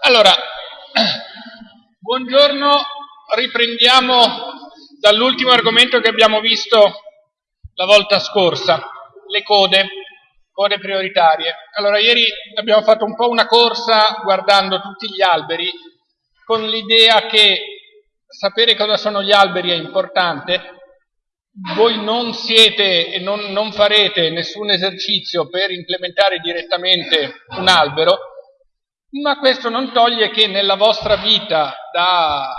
Allora, buongiorno, riprendiamo dall'ultimo argomento che abbiamo visto la volta scorsa, le code, code prioritarie. Allora, ieri abbiamo fatto un po' una corsa guardando tutti gli alberi con l'idea che sapere cosa sono gli alberi è importante, voi non siete e non, non, farete nessun esercizio per implementare direttamente un albero, ma questo non toglie che nella vostra vita, da,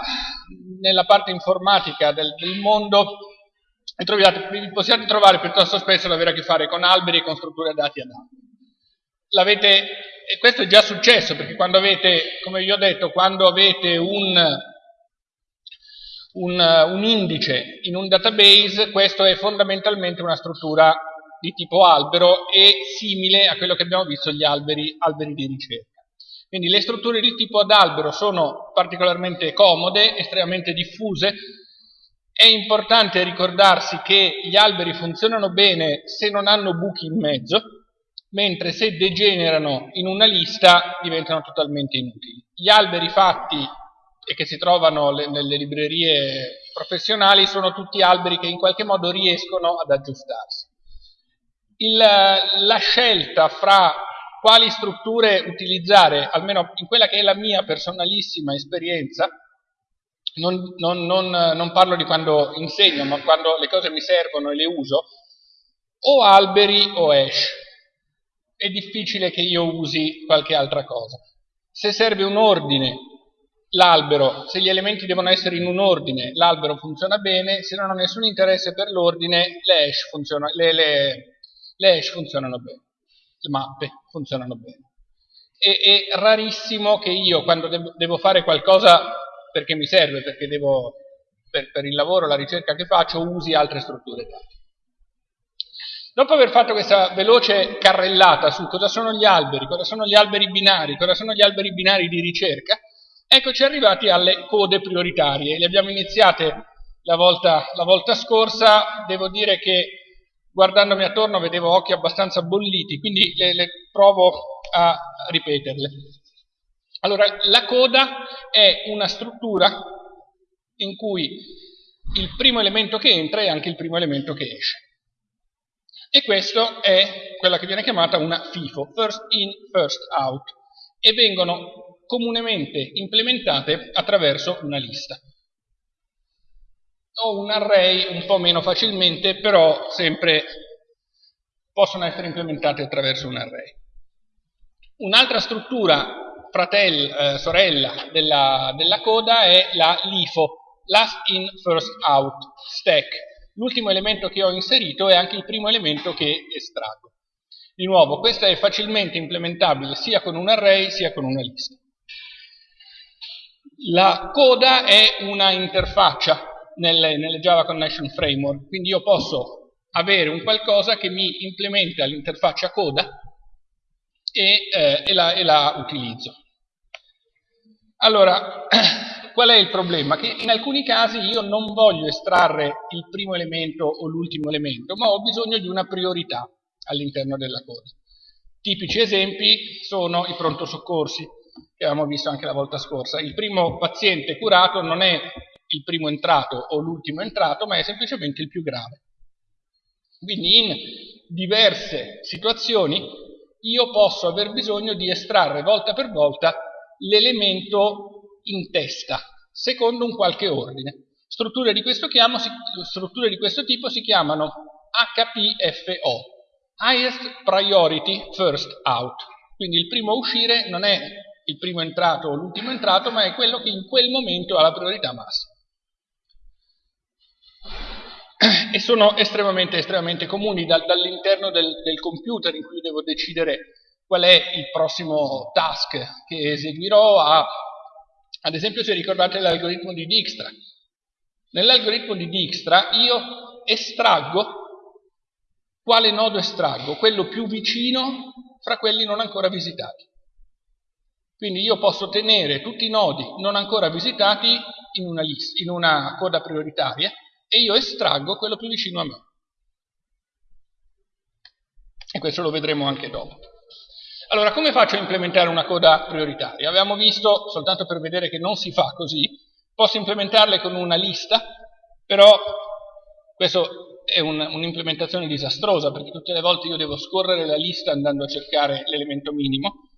nella parte informatica del, del mondo, troviate, vi possiate trovare piuttosto spesso ad avere a che fare con alberi e con strutture dati ad alberi. e questo è già successo, perché quando avete, come vi ho detto, quando avete un un, un indice in un database, questo è fondamentalmente una struttura di tipo albero e simile a quello che abbiamo visto gli alberi, alberi di ricerca. Quindi le strutture di tipo ad albero sono particolarmente comode, estremamente diffuse. È importante ricordarsi che gli alberi funzionano bene se non hanno buchi in mezzo, mentre se degenerano in una lista diventano totalmente inutili. Gli alberi fatti e che si trovano le, nelle librerie professionali sono tutti alberi che in qualche modo riescono ad aggiustarsi. Il, la scelta fra quali strutture utilizzare, almeno in quella che è la mia personalissima esperienza, non, non, non, non parlo di quando insegno, ma quando le cose mi servono e le uso, o alberi o hash. È difficile che io usi qualche altra cosa. Se serve un ordine l'albero, se gli elementi devono essere in un ordine, l'albero funziona bene, se non ho nessun interesse per l'ordine, le le, le, le hash funzionano bene, le mappe funzionano bene. E, è rarissimo che io, quando devo, fare qualcosa perché mi serve, perché devo, per, per il lavoro, la ricerca che faccio, usi altre strutture dati. Dopo aver fatto questa veloce carrellata su cosa sono gli alberi, cosa sono gli alberi binari, cosa sono gli alberi binari di ricerca, Eccoci arrivati alle code prioritarie, le abbiamo iniziate la volta, la volta scorsa, devo dire che guardandomi attorno vedevo occhi abbastanza bolliti, quindi le, le provo a ripeterle. Allora, la coda è una struttura in cui il primo elemento che entra è anche il primo elemento che esce. E questo è quella che viene chiamata una FIFO, First In, First Out, e vengono comunemente implementate attraverso una lista. O un array un po' meno facilmente, però sempre possono essere implementate attraverso un array. Un'altra struttura fratello, eh, sorella della, della coda è la LIFO, Last In First Out Stack. L'ultimo elemento che ho inserito è anche il primo elemento che estraggo. Di nuovo, questa è facilmente implementabile sia con un array sia con una lista. La coda è una interfaccia nelle, nelle Java Connection Framework, quindi io posso avere un qualcosa che mi implementa l'interfaccia coda e, eh, e, la, e la utilizzo. Allora, qual è il problema? Che in alcuni casi io non voglio estrarre il primo elemento o l'ultimo elemento, ma ho bisogno di una priorità all'interno della coda. Tipici esempi sono i pronto soccorsi che avevamo visto anche la volta scorsa. Il primo paziente curato non è il primo entrato o l'ultimo entrato, ma è semplicemente il più grave. Quindi in diverse situazioni io posso aver bisogno di estrarre volta per volta l'elemento in testa, secondo un qualche ordine. Strutture di questo, chiamo, strutture di questo tipo si chiamano HPFO, Highest Priority First Out. Quindi il primo a uscire non è il primo entrato o l'ultimo entrato, ma è quello che in quel momento ha la priorità massima. E sono estremamente, estremamente comuni da, dall'interno del, del computer in cui devo decidere qual è il prossimo task che eseguirò a, ad esempio se ricordate l'algoritmo di Dijkstra. Nell'algoritmo di Dijkstra io estraggo, quale nodo estraggo? Quello più vicino fra quelli non ancora visitati. Quindi io posso tenere tutti i nodi non ancora visitati in una, lista, in una coda prioritaria e io estraggo quello più vicino a me. E questo lo vedremo anche dopo. Allora, come faccio a implementare una coda prioritaria? Avevamo visto, soltanto per vedere che non si fa così, posso implementarle con una lista, però questo è un'implementazione disastrosa, perché tutte le volte io devo scorrere la lista andando a cercare l'elemento minimo.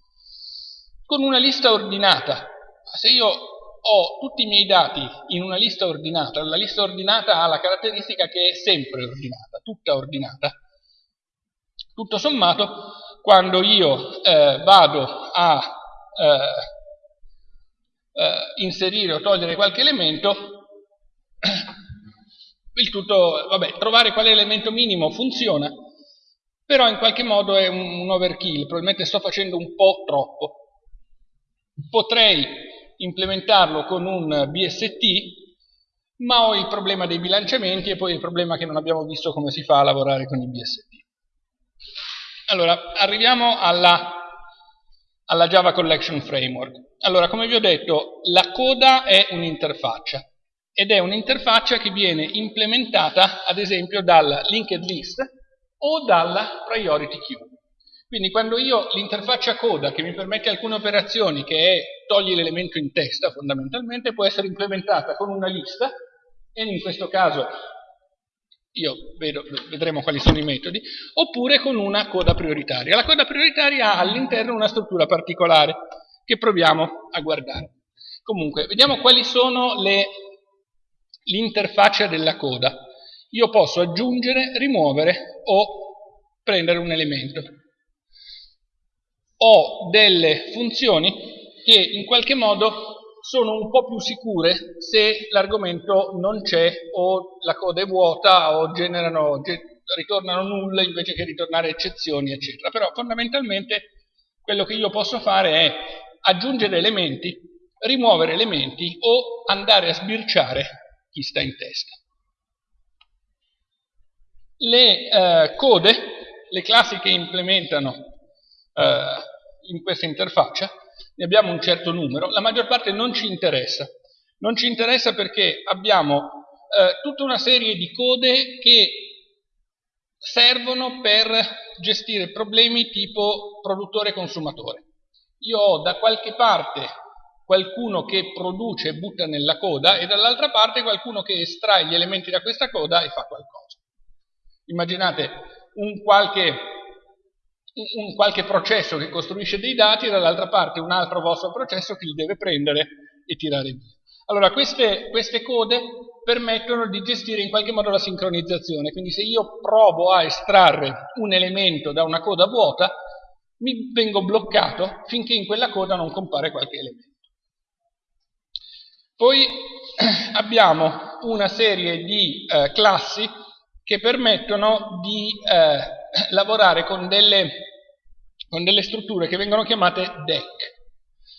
Con una lista ordinata, se io ho tutti i miei dati in una lista ordinata, la lista ordinata ha la caratteristica che è sempre ordinata, tutta ordinata, tutto sommato, quando io eh, vado a eh, eh, inserire o togliere qualche elemento, il tutto, vabbè, trovare quale elemento minimo funziona, però in qualche modo è un, un overkill, probabilmente sto facendo un po' troppo. Potrei implementarlo con un BST, ma ho il problema dei bilanciamenti e poi il problema che non abbiamo visto come si fa a lavorare con i BST. Allora, arriviamo alla, alla Java Collection Framework. Allora, come vi ho detto, la coda è un'interfaccia ed è un'interfaccia che viene implementata, ad esempio, dal linked list o dalla priority queue. Quindi quando io l'interfaccia coda che mi permette alcune operazioni, che è togli l'elemento in testa fondamentalmente, può essere implementata con una lista, e in questo caso io vedo, vedremo quali sono i metodi, oppure con una coda prioritaria. La coda prioritaria ha all'interno una struttura particolare che proviamo a guardare. Comunque, vediamo quali sono l'interfaccia della coda. Io posso aggiungere, rimuovere o prendere un elemento. Ho delle funzioni che in qualche modo sono un po' più sicure se l'argomento non c'è o la coda è vuota o generano, ritornano nulle invece che ritornare eccezioni, eccetera. Però fondamentalmente quello che io posso fare è aggiungere elementi, rimuovere elementi o andare a sbirciare chi sta in testa. Le eh, code, le classi che implementano eh, in questa interfaccia, ne abbiamo un certo numero, la maggior parte non ci interessa. Non ci interessa perché abbiamo eh, tutta una serie di code che servono per gestire problemi tipo produttore-consumatore. Io ho da qualche parte qualcuno che produce e butta nella coda e dall'altra parte qualcuno che estrae gli elementi da questa coda e fa qualcosa. Immaginate un qualche un qualche processo che costruisce dei dati e dall'altra parte un altro vostro processo che li deve prendere e tirare via. Allora, queste, queste code permettono di gestire in qualche modo la sincronizzazione, quindi se io provo a estrarre un elemento da una coda vuota, mi vengo bloccato finché in quella coda non compare qualche elemento. Poi abbiamo una serie di eh, classi che permettono di eh, lavorare con delle, con delle strutture che vengono chiamate DEC.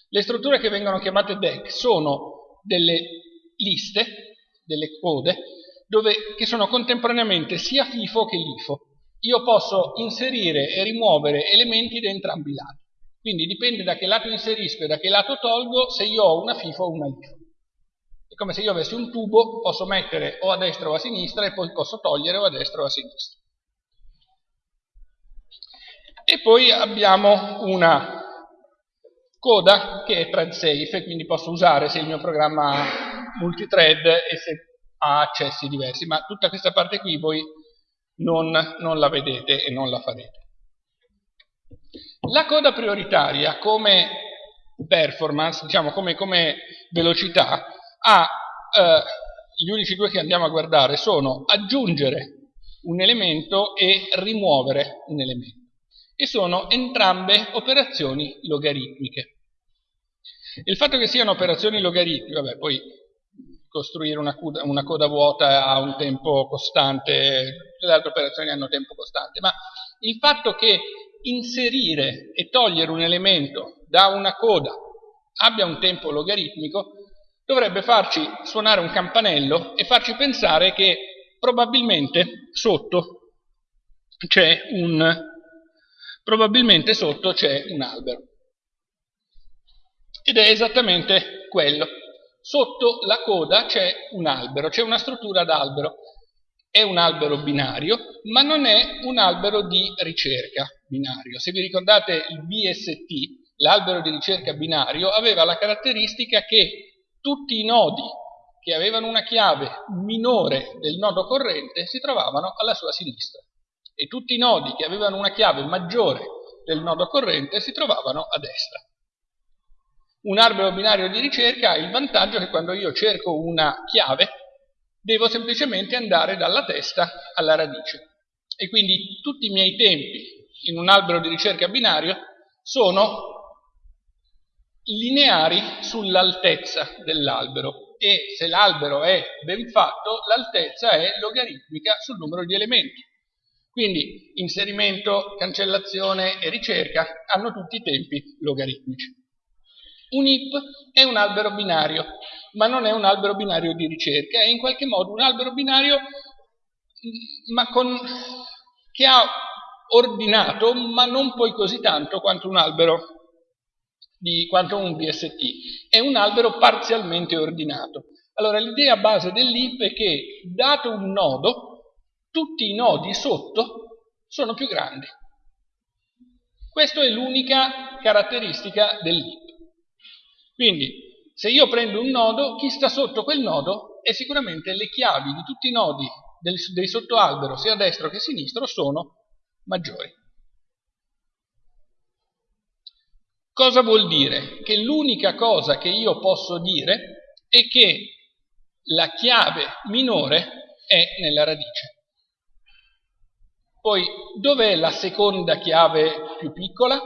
Le strutture che vengono chiamate DEC sono delle liste, delle code, dove, che sono contemporaneamente sia FIFO che LIFO. Io posso inserire e rimuovere elementi da entrambi i lati. Quindi dipende da che lato inserisco e da che lato tolgo se io ho una FIFO o una LIFO. È come se io avessi un tubo, posso mettere o a destra o a sinistra e poi posso togliere o a destra o a sinistra. E poi abbiamo una coda che è thread safe, quindi posso usare se il mio programma ha multithread e se ha accessi diversi, ma tutta questa parte qui voi non, non la vedete e non la farete. La coda prioritaria come performance, diciamo come, come velocità, ha eh, gli unici due che andiamo a guardare sono aggiungere un elemento e rimuovere un elemento e sono entrambe operazioni logaritmiche. Il fatto che siano operazioni logaritmiche, vabbè, poi costruire una coda, una coda vuota ha un tempo costante, le altre operazioni hanno tempo costante, ma il fatto che inserire e togliere un elemento da una coda abbia un tempo logaritmico dovrebbe farci suonare un campanello e farci pensare che probabilmente sotto c'è un probabilmente sotto c'è un albero. Ed è esattamente quello. Sotto la coda c'è un albero, c'è una struttura d'albero. è un albero binario, ma non è un albero di ricerca binario. Se vi ricordate il BST, l'albero di ricerca binario, aveva la caratteristica che tutti i nodi che avevano una chiave minore del nodo corrente si trovavano alla sua sinistra e tutti i nodi che avevano una chiave maggiore del nodo corrente si trovavano a destra. Un albero binario di ricerca ha il vantaggio che quando io cerco una chiave devo semplicemente andare dalla testa alla radice. E quindi tutti i miei tempi in un albero di ricerca binario sono lineari sull'altezza dell'albero e se l'albero è ben fatto l'altezza è logaritmica sul numero di elementi. Quindi inserimento, cancellazione e ricerca hanno tutti i tempi logaritmici. Un IP è un albero binario, ma non è un albero binario di ricerca, è in qualche modo un albero binario mm, con, che ha ordinato, ma non poi così tanto quanto un albero di quanto un BST. È un albero parzialmente ordinato. Allora l'idea base dell'IP è che dato un nodo, tutti i nodi sotto sono più grandi. Questa è l'unica caratteristica dell'IP. Quindi, se io prendo un nodo, chi sta sotto quel nodo è sicuramente le chiavi di tutti i nodi del, dei sottoalbero, sia a destra che a sinistra, sono maggiori. Cosa vuol dire? Che l'unica cosa che io posso dire è che la chiave minore è nella radice. Poi, dov'è la seconda chiave più piccola?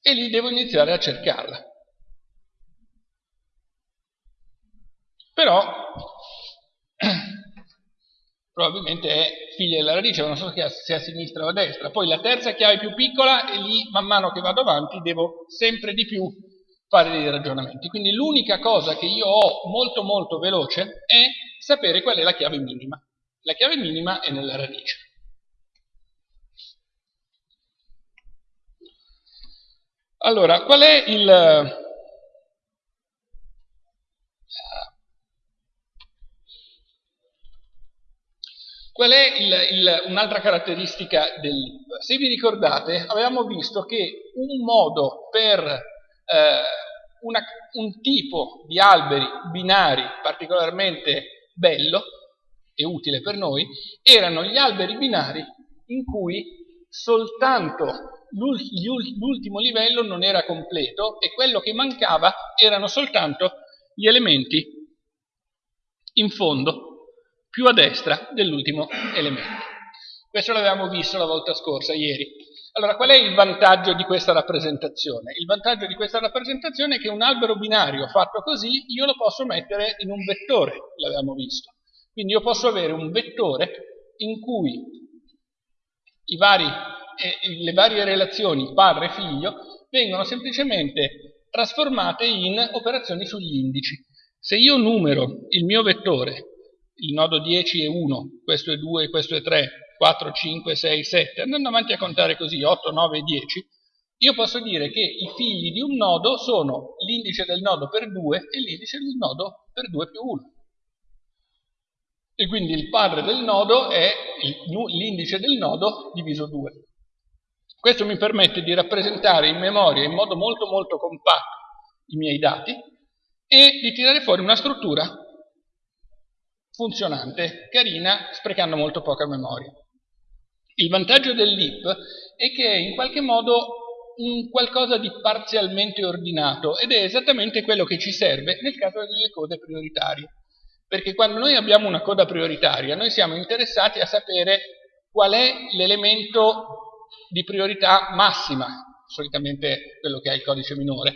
E lì devo iniziare a cercarla. però probabilmente è figlia della radice, non so se a sinistra o a destra. Poi la terza chiave più piccola e lì man mano che vado avanti devo sempre di più fare dei ragionamenti. Quindi l'unica cosa che io ho molto molto veloce è sapere qual è la chiave minima. La chiave minima è nella radice. Allora, qual è il, Qual è un'altra caratteristica dell'IP? Se vi ricordate, avevamo visto che un modo per eh, una, un tipo di alberi binari particolarmente bello e utile per noi erano gli alberi binari in cui soltanto l'ultimo livello non era completo e quello che mancava erano soltanto gli elementi in fondo più a destra dell'ultimo elemento. Questo l'avevamo visto la volta scorsa, ieri. Allora, qual è il vantaggio di questa rappresentazione? Il vantaggio di questa rappresentazione è che un albero binario fatto così io lo posso mettere in un vettore, l'avevamo visto. Quindi io posso avere un vettore in cui vari, le varie relazioni padre-figlio vengono semplicemente trasformate in operazioni sugli indici. Se io numero il mio vettore il nodo 10 è 1, questo è 2, questo è 3, 4, 5, 6, 7, andando avanti a contare così 8, 9, 10, io posso dire che i figli di un nodo sono l'indice del nodo per 2 e l'indice del nodo per 2 più 1. E quindi il padre del nodo è l'indice del nodo diviso 2. Questo mi permette di rappresentare in memoria in modo molto molto compatto i miei dati e di tirare fuori una struttura funzionante, carina, sprecando molto poca memoria. Il vantaggio dell'IP è che è in qualche modo un qualcosa di parzialmente ordinato ed è esattamente quello che ci serve nel caso delle code prioritarie. Perché quando noi abbiamo una coda prioritaria, noi siamo interessati a sapere qual è l'elemento di priorità massima, solitamente quello che ha il codice minore,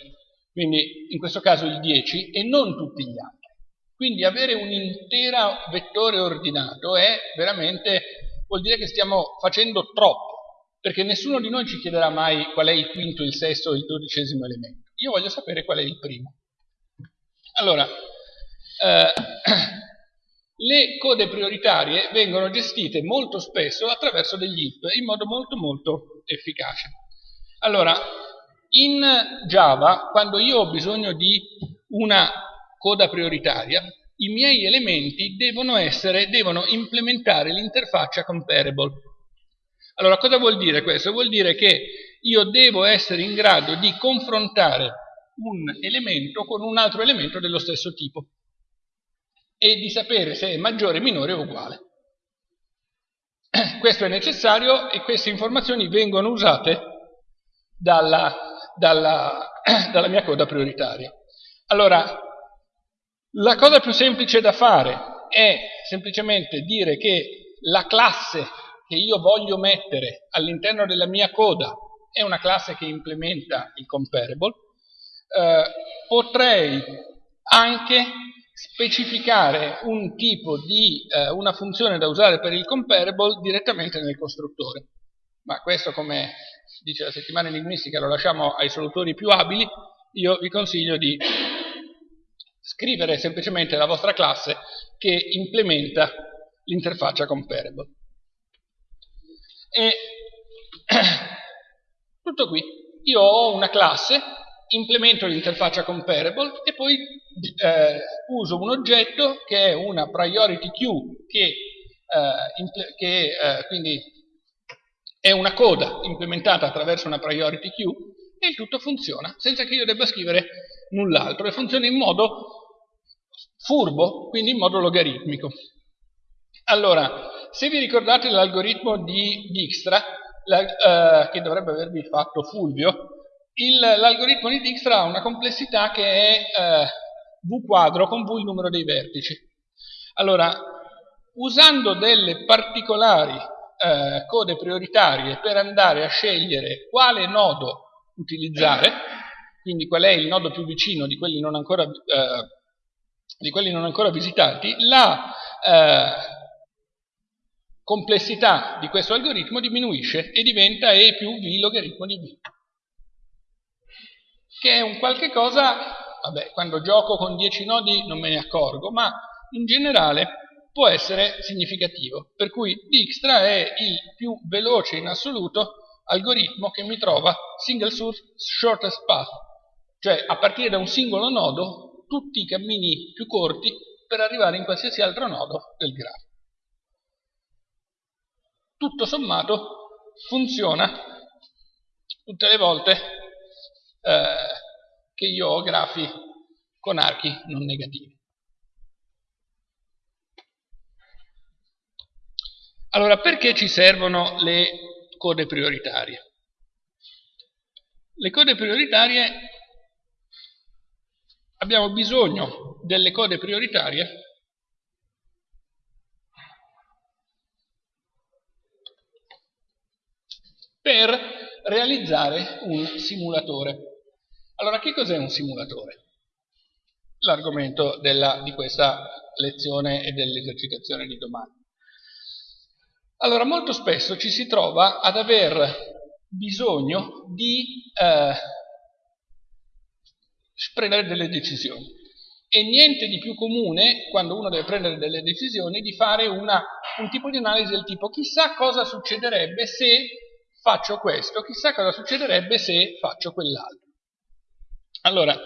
quindi in questo caso il 10, e non tutti gli altri. Quindi avere un intero vettore ordinato è veramente, vuol dire che stiamo facendo troppo, perché nessuno di noi ci chiederà mai qual è il quinto, il sesto o il dodicesimo elemento. Io voglio sapere qual è il primo. Allora, eh, le code prioritarie vengono gestite molto spesso attraverso degli IP in modo molto molto efficace. Allora, in Java, quando io ho bisogno di una coda prioritaria, i miei elementi devono, essere, devono implementare l'interfaccia comparable. Allora, cosa vuol dire questo? Vuol dire che io devo essere in grado di confrontare un elemento con un altro elemento dello stesso tipo e di sapere se è maggiore, minore o uguale. Questo è necessario e queste informazioni vengono usate dalla, dalla, dalla mia coda prioritaria. Allora, la cosa più semplice da fare è semplicemente dire che la classe che io voglio mettere all'interno della mia coda è una classe che implementa il comparable. Eh, potrei anche specificare un tipo di, eh, una funzione da usare per il comparable direttamente nel costruttore. Ma questo, come dice la settimana linguistica, lo lasciamo ai solutori più abili, io vi consiglio di scrivere semplicemente la vostra classe che implementa l'interfaccia comparable. E tutto qui. Io ho una classe, implemento l'interfaccia comparable e poi eh, uso un oggetto che è una priority queue che, eh, che eh, quindi è una coda implementata attraverso una priority queue e il tutto funziona senza che io debba scrivere null'altro e funziona in modo furbo, quindi in modo logaritmico. Allora, se vi ricordate l'algoritmo di Dijkstra, la, eh, che dovrebbe avervi fatto Fulvio, l'algoritmo di Dijkstra ha una complessità che è eh, V quadro con V il numero dei vertici. Allora, usando delle particolari eh, code prioritarie per andare a scegliere quale nodo utilizzare, quindi qual è il nodo più vicino di quelli non ancora, eh, di quelli non ancora visitati, la eh, complessità di questo algoritmo diminuisce e diventa E più V logaritmo di V che è un qualche cosa, vabbè, quando gioco con 10 nodi non me ne accorgo, ma in generale può essere significativo. Per cui Dijkstra è il più veloce in assoluto algoritmo che mi trova single source shortest path, cioè a partire da un singolo nodo tutti i cammini più corti per arrivare in qualsiasi altro nodo del grafo. Tutto sommato funziona tutte le volte eh, che io ho grafi con archi non negativi. Allora, perché ci servono le code prioritarie? Le code prioritarie, abbiamo bisogno delle code prioritarie per realizzare un simulatore. Allora, che cos'è un simulatore? L'argomento di questa lezione e dell'esercitazione di domani. Allora, molto spesso ci si trova ad aver bisogno di eh, prendere delle decisioni. E niente di più comune, quando uno deve prendere delle decisioni, di fare una, un tipo di analisi del tipo chissà cosa succederebbe se faccio questo, chissà cosa succederebbe se faccio quell'altro. Allora,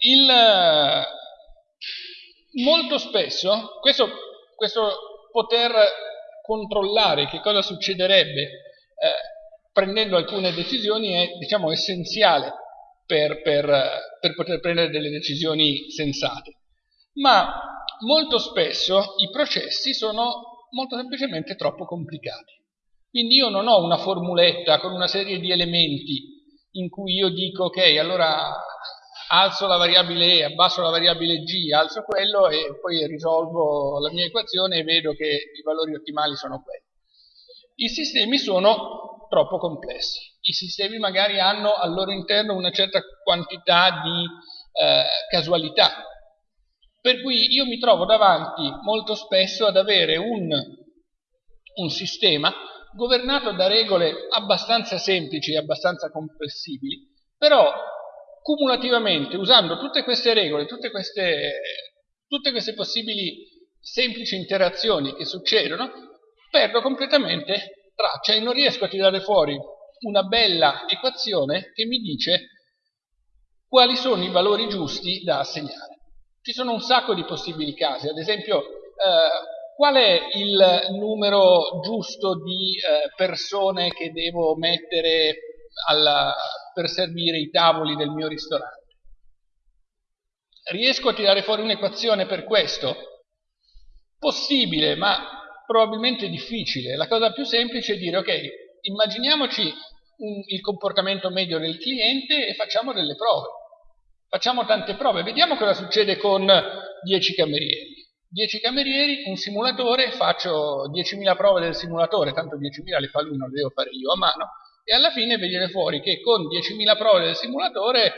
il, eh, molto spesso questo, questo, poter controllare che cosa succederebbe eh, prendendo alcune decisioni è diciamo, essenziale per, per, per poter prendere delle decisioni sensate. Ma molto spesso i processi sono molto semplicemente troppo complicati. Quindi io non ho una formuletta con una serie di elementi in cui io dico ok, allora alzo la variabile E, abbasso la variabile G, alzo quello e poi risolvo la mia equazione e vedo che i valori ottimali sono quelli. I sistemi sono troppo complessi. I sistemi magari hanno al loro interno una certa quantità di eh, casualità. Per cui io mi trovo davanti molto spesso ad avere un, un sistema governato da regole abbastanza semplici e abbastanza comprensibili, però cumulativamente, usando tutte queste regole, tutte queste, tutte queste possibili semplici interazioni che succedono, perdo completamente traccia e non riesco a tirare fuori una bella equazione che mi dice quali sono i valori giusti da assegnare. Ci sono un sacco di possibili casi, ad esempio eh, qual è il numero giusto di eh, persone che devo mettere alla, per servire i tavoli del mio ristorante? Riesco a tirare fuori un'equazione per questo? Possibile, ma probabilmente difficile. La cosa più semplice è dire, ok, immaginiamoci un, il comportamento medio del cliente e facciamo delle prove. Facciamo tante prove, vediamo cosa succede con 10 camerieri. 10 camerieri, un simulatore, faccio 10.000 prove del simulatore, tanto 10.000 le fa lui, non le devo fare io a mano, e alla fine viene fuori che con 10.000 prove del simulatore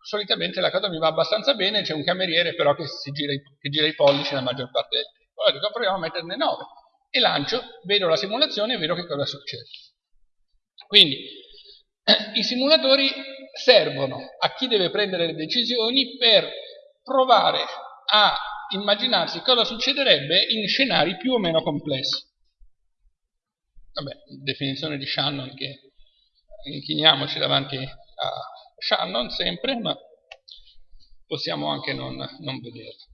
solitamente la cosa mi va abbastanza bene, c'è un cameriere però che, gira che gira i pollici la maggior parte del tempo. Allora dico proviamo a metterne 9 e lancio, vedo la simulazione e vedo che cosa succede. Quindi i simulatori servono a chi deve prendere le decisioni per provare a immaginarsi cosa succederebbe in scenari più o meno complessi. Vabbè, definizione di Shannon che inchiniamoci davanti a Shannon sempre, ma possiamo anche non, non vederlo.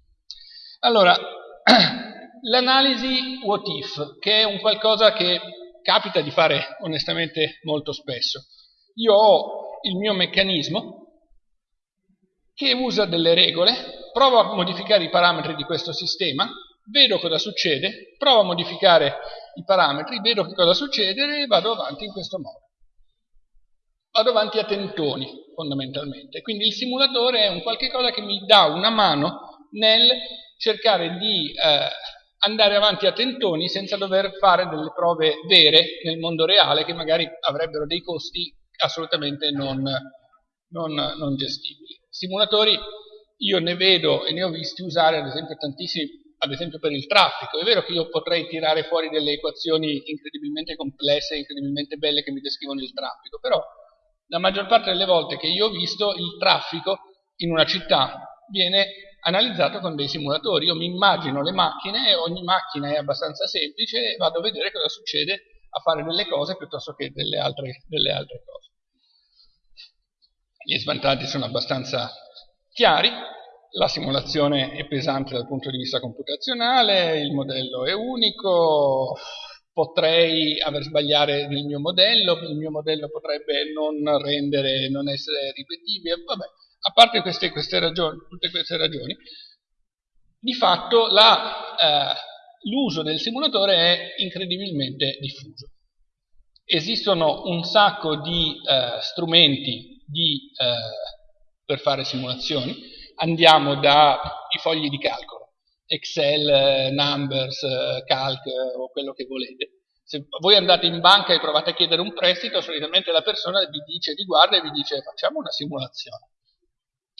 Allora, l'analisi what if, che è un qualcosa che capita di fare onestamente molto spesso. Io ho il mio meccanismo che usa delle regole, provo a modificare i parametri di questo sistema, vedo cosa succede, provo a modificare i parametri, vedo che cosa succede e vado avanti in questo modo. Vado avanti a tentoni, fondamentalmente. Quindi il simulatore è un qualche cosa che mi dà una mano nel cercare di eh, andare avanti a tentoni senza dover fare delle prove vere nel mondo reale che magari avrebbero dei costi assolutamente non, non, non gestibili. Simulatori io ne vedo e ne ho visti usare ad esempio tantissimi, ad esempio per il traffico. È vero che io potrei tirare fuori delle equazioni incredibilmente complesse, incredibilmente belle che mi descrivono il traffico, però la maggior parte delle volte che io ho visto il traffico in una città viene analizzato con dei simulatori. Io mi immagino le macchine, ogni macchina è abbastanza semplice e vado a vedere cosa succede a fare delle cose piuttosto che delle altre, delle altre cose. Gli svantaggi sono abbastanza chiari, la simulazione è pesante dal punto di vista computazionale, il modello è unico, potrei aver sbagliato nel mio modello, il mio modello potrebbe non rendere, non essere ripetibile, vabbè, a parte queste, queste ragioni, tutte queste ragioni, di fatto eh, l'uso del simulatore è incredibilmente diffuso. Esistono un sacco di eh, strumenti di, eh, per fare simulazioni, andiamo dai fogli di calcolo, Excel, eh, Numbers, eh, Calc o quello che volete. Se voi andate in banca e provate a chiedere un prestito, solitamente la persona vi dice, vi guarda e vi dice facciamo una simulazione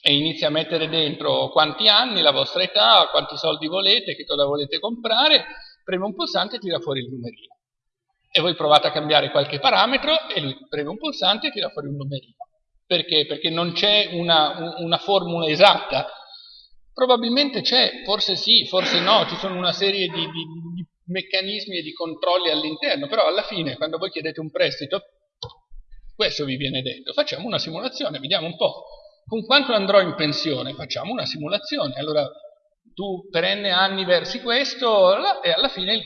e inizia a mettere dentro quanti anni, la vostra età, quanti soldi volete, che cosa volete comprare, preme un pulsante e tira fuori il numerino. E voi provate a cambiare qualche parametro e lui preme un pulsante e tira fuori un numerino. Perché? Perché non c'è una, una formula esatta. Probabilmente c'è, forse sì, forse no, ci sono una serie di, di, di meccanismi e di controlli all'interno, però alla fine quando voi chiedete un prestito, questo vi viene detto, facciamo una simulazione, vediamo un po' con quanto andrò in pensione? Facciamo una simulazione. Allora tu per n anni versi questo e alla fine il,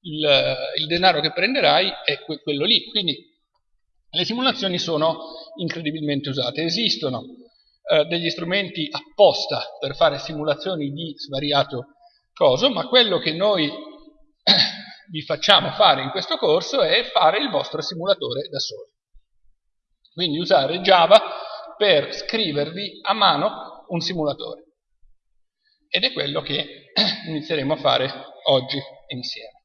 il, il denaro che prenderai è quello lì. Quindi le simulazioni sono incredibilmente usate. Esistono eh, degli strumenti apposta per fare simulazioni di svariato coso, ma quello che noi vi facciamo fare in questo corso è fare il vostro simulatore da soli. Quindi usare Java per scrivervi a mano un simulatore. Ed è quello che inizieremo a fare oggi insieme.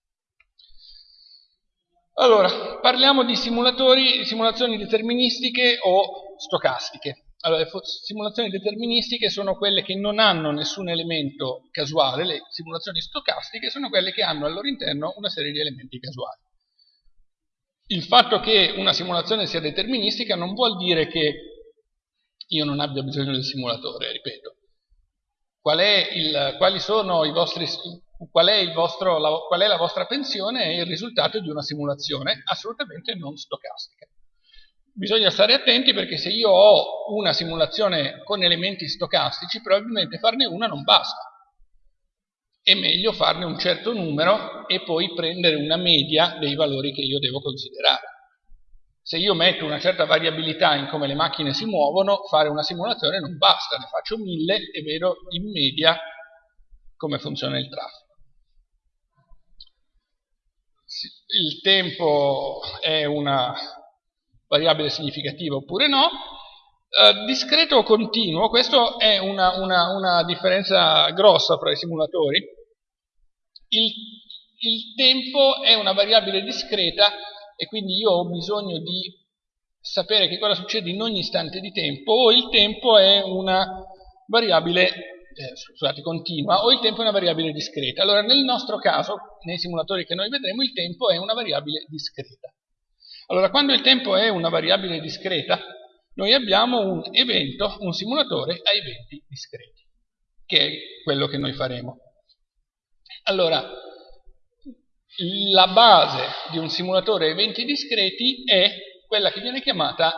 Allora, parliamo di simulazioni deterministiche o stocastiche. Allora, le simulazioni deterministiche sono quelle che non hanno nessun elemento casuale, le simulazioni stocastiche sono quelle che hanno al loro interno una serie di elementi casuali. Il fatto che una simulazione sia deterministica non vuol dire che io non abbia bisogno del simulatore, ripeto. Qual il, quali sono i vostri, qual è, vostro, la, qual è la vostra pensione è il risultato di una simulazione assolutamente non stocastica. bisogna stare attenti perché se io ho una simulazione con elementi stocastici, probabilmente farne una non basta. È meglio farne un certo numero e poi prendere una media dei valori che io devo considerare. Se io metto una certa variabilità in come le macchine si muovono, fare una simulazione non basta, ne faccio mille e vedo in media come funziona il traffico. Il tempo è una variabile significativa oppure no. Eh, discreto o continuo, questa è una, una, una, differenza grossa fra i simulatori. Il, il tempo è una variabile discreta e quindi io ho bisogno di sapere che cosa succede in ogni istante di tempo, o il tempo è una variabile, eh, scusate, continua, o il tempo è una variabile discreta. Allora, nel nostro caso, nei simulatori che noi vedremo, il tempo è una variabile discreta. Allora, quando il tempo è una variabile discreta, noi abbiamo un evento, un simulatore a eventi discreti, che è quello che noi faremo. Allora, la base di un simulatore a eventi discreti è quella che viene chiamata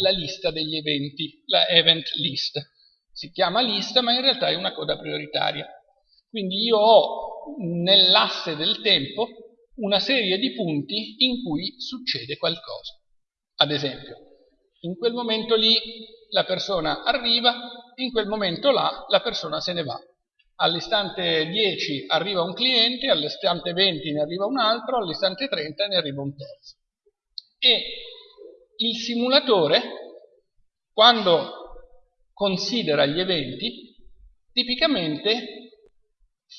la lista degli eventi, la event list. Si chiama lista, ma in realtà è una coda prioritaria. Quindi io ho nell'asse del tempo una serie di punti in cui succede qualcosa. Ad esempio, in quel momento lì la persona arriva, in quel momento là la persona se ne va. All'istante 10 arriva un cliente, all'istante 20 ne arriva un altro, all'istante 30 ne arriva un terzo. E il simulatore, quando considera gli eventi, tipicamente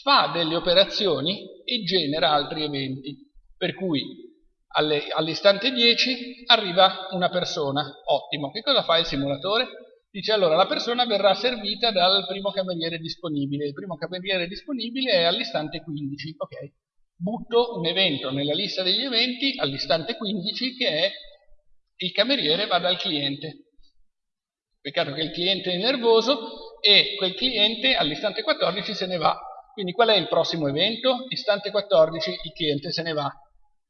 fa delle operazioni e genera altri eventi. Per cui all'istante 10 arriva una persona, ottimo. Che cosa fa il simulatore? Dice allora la persona verrà servita dal primo cameriere disponibile. Il primo cameriere disponibile è all'istante 15. Ok, butto un evento nella lista degli eventi all'istante 15 che è il cameriere va dal cliente. Peccato che il cliente è nervoso e quel cliente all'istante 14 se ne va quindi qual è il prossimo evento? Istante 14 il cliente se ne va,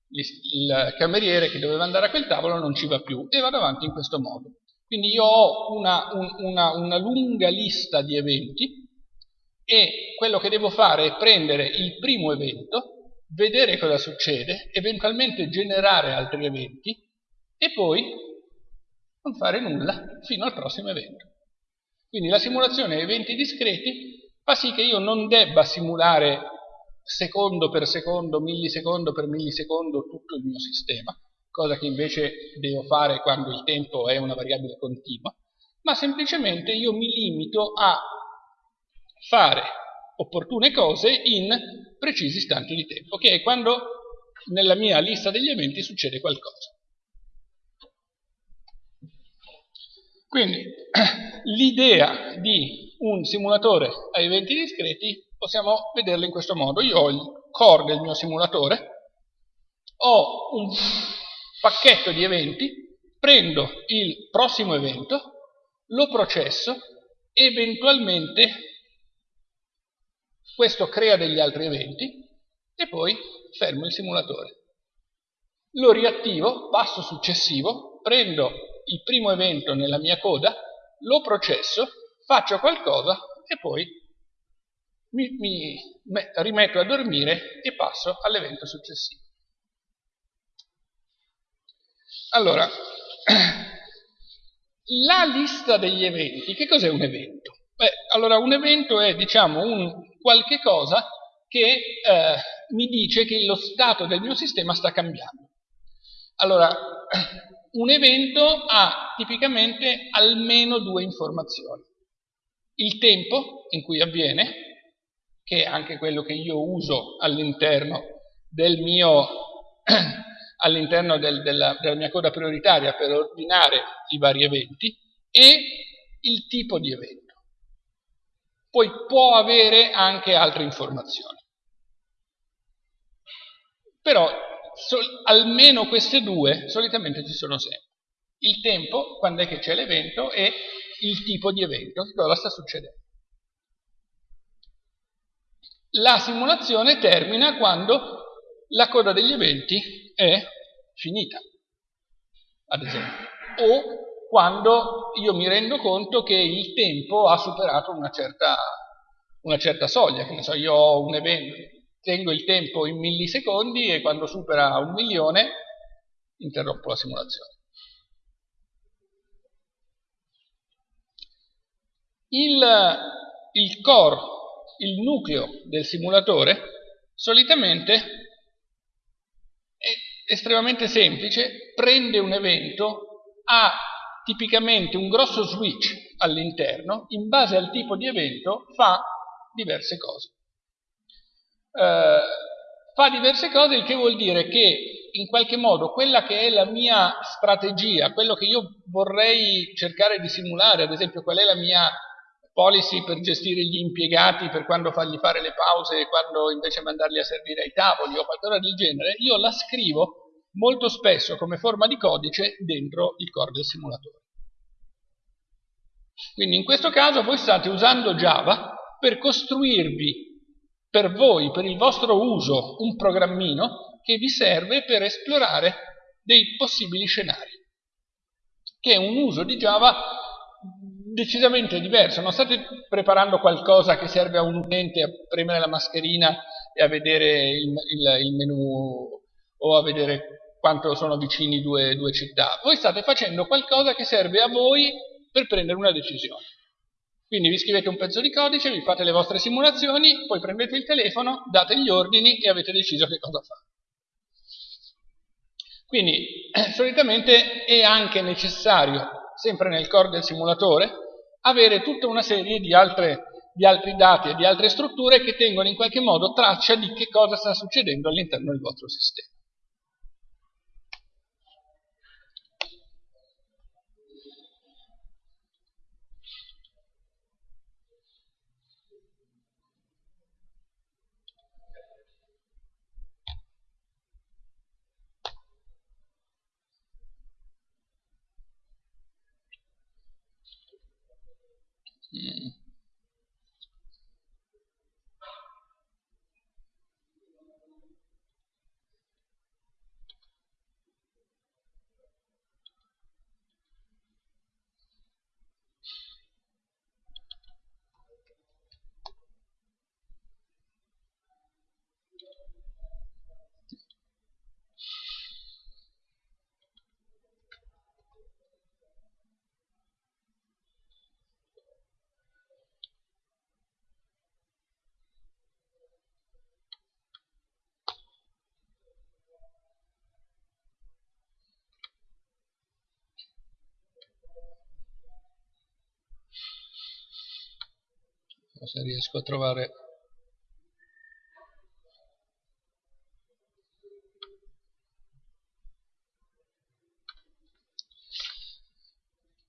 il cameriere che doveva andare a quel tavolo non ci va più e vado avanti in questo modo. Quindi io ho una, una, una lunga lista di eventi e quello che devo fare è prendere il primo evento, vedere cosa succede, eventualmente generare altri eventi e poi non fare nulla fino al prossimo evento. Quindi la simulazione a eventi discreti fa sì che io non debba simulare secondo per secondo, millisecondo per millisecondo tutto il mio sistema, cosa che invece devo fare quando il tempo è una variabile continua, ma semplicemente io mi limito a fare opportune cose in precisi istanti di tempo, che è quando nella mia lista degli eventi succede qualcosa. Quindi l'idea di un simulatore a eventi discreti possiamo vederlo in questo modo. Io ho il core del mio simulatore, ho un pacchetto di eventi, prendo il prossimo evento, lo processo, eventualmente questo crea degli altri eventi e poi fermo il simulatore. Lo riattivo, passo successivo, prendo il primo evento nella mia coda, lo processo faccio qualcosa e poi mi, mi rimetto a dormire e passo all'evento successivo. Allora, la lista degli eventi, che cos'è un evento? Beh, allora un evento è, diciamo, un qualche cosa che eh, mi dice che lo stato del mio sistema sta cambiando. Allora, un evento ha tipicamente almeno due informazioni il tempo in cui avviene, che è anche quello che io uso all'interno del all'interno del, della, della mia coda prioritaria per ordinare i vari eventi, e il tipo di evento. Poi può avere anche altre informazioni. Però almeno queste due solitamente ci sono sempre. Il tempo, quando è che c'è l'evento, e il tipo di evento, cosa sta succedendo. La simulazione termina quando la coda degli eventi è finita, ad esempio. o quando io mi rendo conto che il tempo ha superato una certa, una certa soglia, che ne so, io ho un evento, tengo il tempo in millisecondi e quando supera un milione interrompo la simulazione. Il, il core, il nucleo del simulatore, solitamente è estremamente semplice, prende un evento, ha tipicamente un grosso switch all'interno, in base al tipo di evento fa diverse cose. Eh, fa diverse cose, il che vuol dire che in qualche modo quella che è la mia strategia, quello che io vorrei cercare di simulare, ad esempio qual è la mia policy per gestire gli impiegati, per quando fargli fare le pause e quando invece mandarli a servire ai tavoli o qualcosa del genere, io la scrivo molto spesso come forma di codice dentro il core del simulatore. Quindi in questo caso voi state usando Java per costruirvi per voi, per il vostro uso, un programmino che vi serve per esplorare dei possibili scenari, che è un uso di Java decisamente diverso, non state preparando qualcosa che serve a un utente a premere la mascherina e a vedere il, il, il menu o a vedere quanto sono vicini due, due città, voi state facendo qualcosa che serve a voi per prendere una decisione. Quindi vi scrivete un pezzo di codice, vi fate le vostre simulazioni, poi prendete il telefono, date gli ordini e avete deciso che cosa fare. Quindi solitamente è anche necessario, sempre nel core del simulatore, avere tutta una serie di, altre, di altri dati e di altre strutture che tengono in qualche modo traccia di che cosa sta succedendo all'interno del vostro sistema. Se riesco a trovare.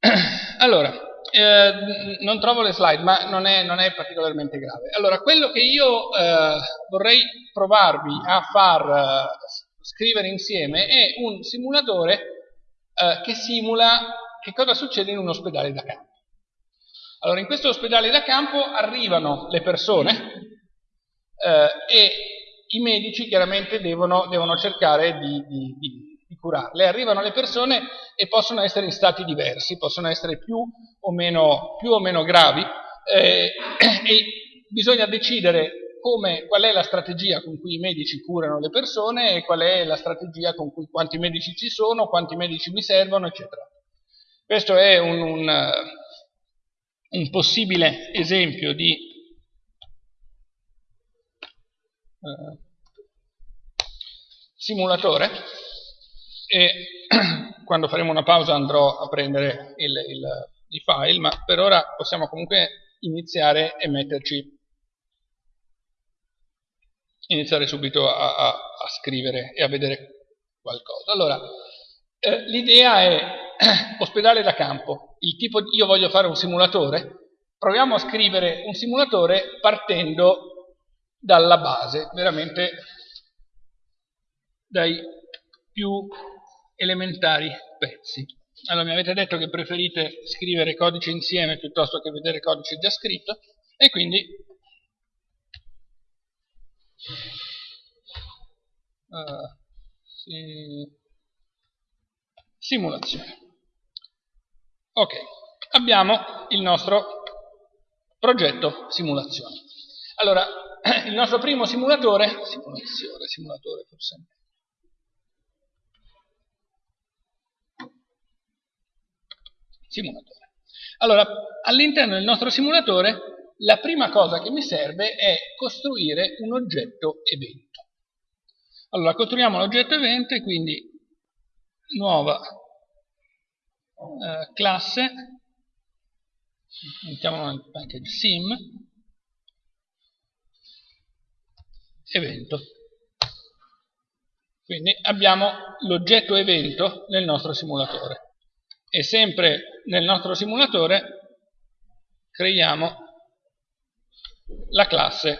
Allora eh, non trovo le slide ma non è, non è, particolarmente grave. Allora quello che io eh, vorrei provarvi a far eh, scrivere insieme è un simulatore eh, che simula che cosa succede in un ospedale da campo allora, in questo ospedale da campo arrivano le persone eh, e i medici chiaramente devono, devono cercare di, di, di, curarle. Arrivano le persone e possono essere in stati diversi, possono essere più o meno, più o meno gravi eh, e bisogna decidere come, qual è la strategia con cui i medici curano le persone e qual è la strategia con cui quanti medici ci sono, quanti medici mi servono, eccetera. Questo è un, un un possibile esempio di eh, simulatore e quando faremo una pausa andrò a prendere il, il, i file, ma per ora possiamo comunque iniziare e metterci iniziare subito a, a, a scrivere e a vedere qualcosa. Allora, eh, l'idea è ospedale da campo, il tipo io voglio fare un simulatore, proviamo a scrivere un simulatore partendo dalla base, veramente dai più elementari pezzi. Allora mi avete detto che preferite scrivere codice insieme piuttosto che vedere codice già scritto e quindi uh, sì, simulazione. Ok, abbiamo il nostro progetto simulazione. Allora, il nostro primo simulatore, simulazione, simulatore forse simulatore. Allora, all'interno del nostro simulatore la prima cosa che mi serve è costruire un oggetto evento. Allora, costruiamo l'oggetto evento e quindi nuova eh, classe, mettiamo anche il sim, evento. Quindi abbiamo l'oggetto evento nel nostro simulatore e sempre nel nostro simulatore creiamo la classe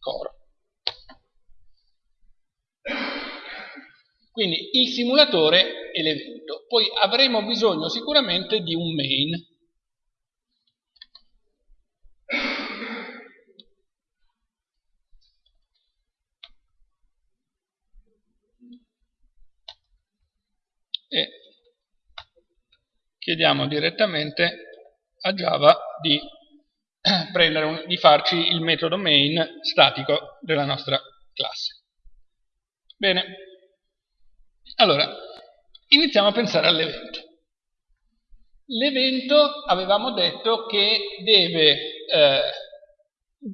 core. Quindi il simulatore e l'evento. Poi avremo bisogno sicuramente di un main. e chiediamo direttamente a Java di, un, di farci il metodo main statico della nostra classe. Bene, allora iniziamo a pensare all'evento. L'evento avevamo detto che deve, eh,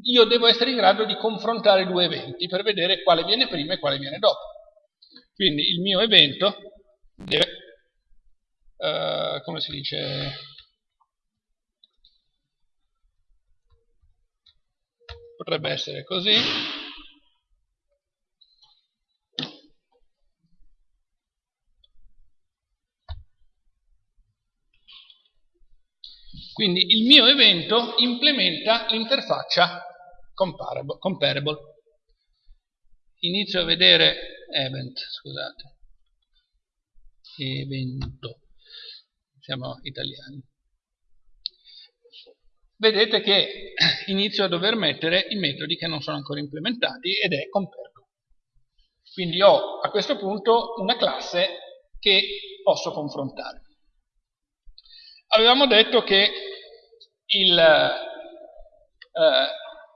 io devo essere in grado di confrontare due eventi per vedere quale viene prima e quale viene dopo. Quindi il mio evento deve, uh, come si dice, potrebbe essere così, Quindi il mio evento implementa l'interfaccia comparable, comparable. Inizio a vedere event, scusate evento. Siamo italiani. Vedete che inizio a dover mettere i metodi che non sono ancora implementati ed è compergo. Quindi ho a questo punto una classe che posso confrontare. Avevamo detto che il, eh,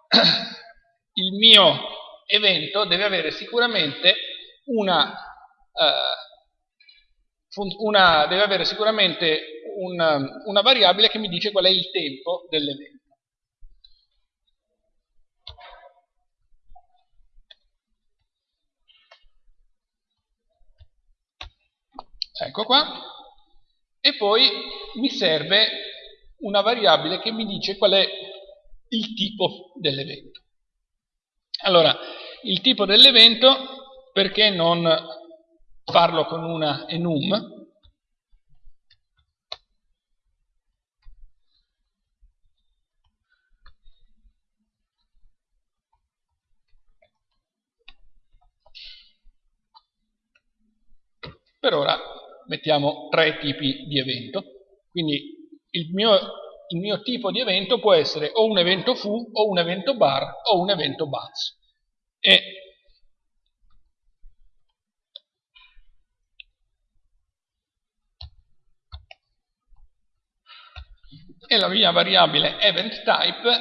il mio evento deve avere sicuramente una eh, una, deve avere sicuramente una, una variabile che mi dice qual è il tempo dell'evento. Ecco qua. E poi mi serve una variabile che mi dice qual è il tipo dell'evento. Allora, il tipo dell'evento, perché non farlo con una enum, Per ora mettiamo tre tipi di evento, quindi il mio, il mio, tipo di evento può essere o un evento foo, o un evento bar, o un evento buzz. E e la mia variabile event type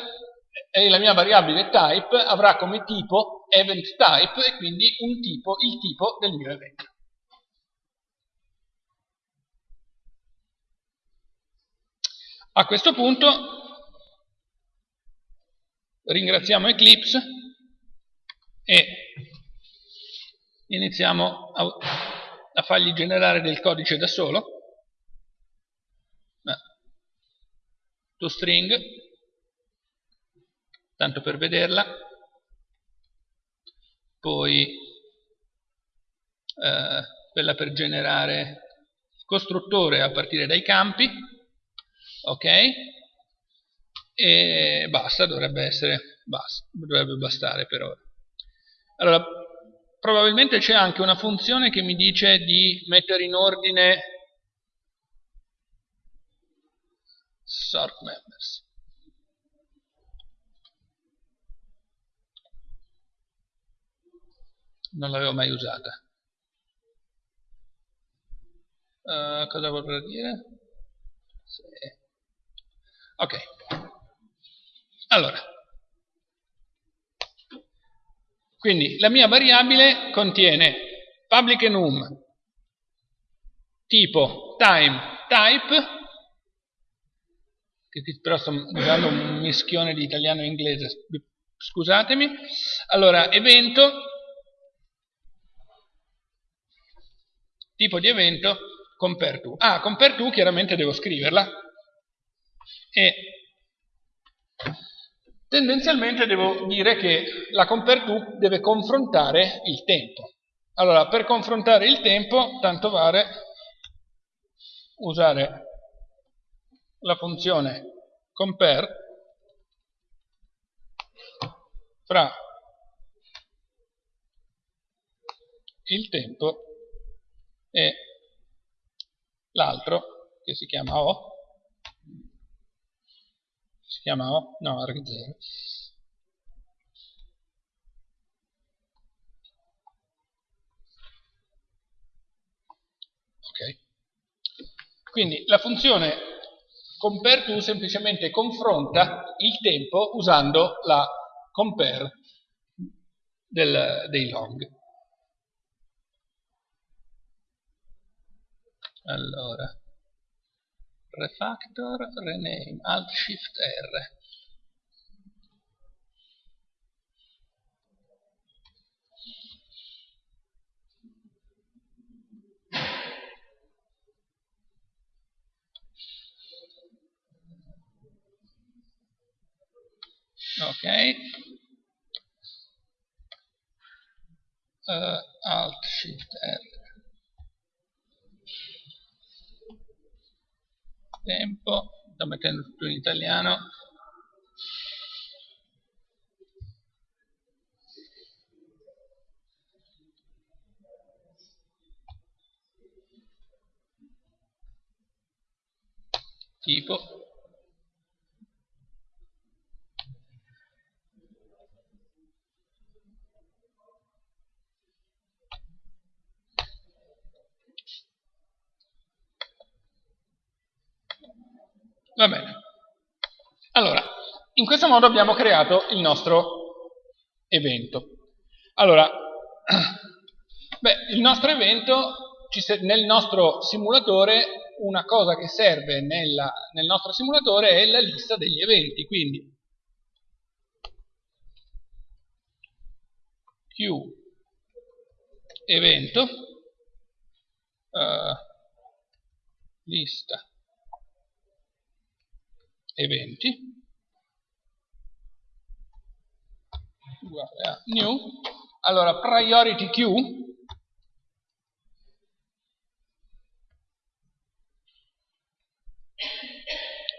e la mia variabile type avrà come tipo event type e quindi un tipo, il tipo del mio evento. A questo punto ringraziamo Eclipse e iniziamo a, a fargli generare del codice da solo. toString, tanto per vederla, poi eh, quella per generare il costruttore a partire dai campi, ok? E basta, dovrebbe essere, basta, dovrebbe bastare per ora. Allora, probabilmente c'è anche una funzione che mi dice di mettere in ordine sort members. Non l'avevo mai usata. Uh, cosa vorrà dire? Sì. Ok. Allora. Quindi la mia variabile contiene public enum tipo time type che però sto usando un mischione di italiano e inglese scusatemi allora evento tipo di evento compare to ah compare to chiaramente devo scriverla e tendenzialmente devo dire che la compare to deve confrontare il tempo. Allora per confrontare il tempo tanto vale usare la funzione compare fra il tempo e l'altro che si chiama O O? no, arg0 ok quindi la funzione compare to semplicemente confronta il tempo usando la compare del, dei log. Allora, refactor, rename, alt shift R. ok uh, alt shift r tempo sto mettendo tutto in italiano. Tipo Va bene. Allora, in questo modo abbiamo creato il nostro evento. Allora, beh, il nostro evento, nel nostro simulatore, una cosa che serve nella, nel nostro simulatore è la lista degli eventi, quindi Q evento uh, lista eventi. Uguale a new. Allora priority queue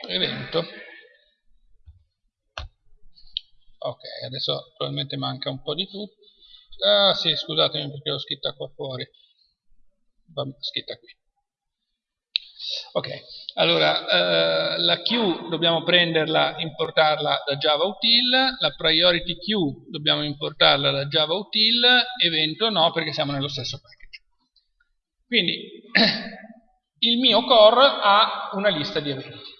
evento. Ok adesso probabilmente manca un po' di tutto ah sì scusatemi perché l'ho scritta qua fuori. Scritta qui Ok, allora eh, la queue dobbiamo prenderla, importarla da Java Util, la priority queue dobbiamo importarla da Java Util, evento no perché siamo nello stesso package. Quindi il mio core ha una lista di eventi.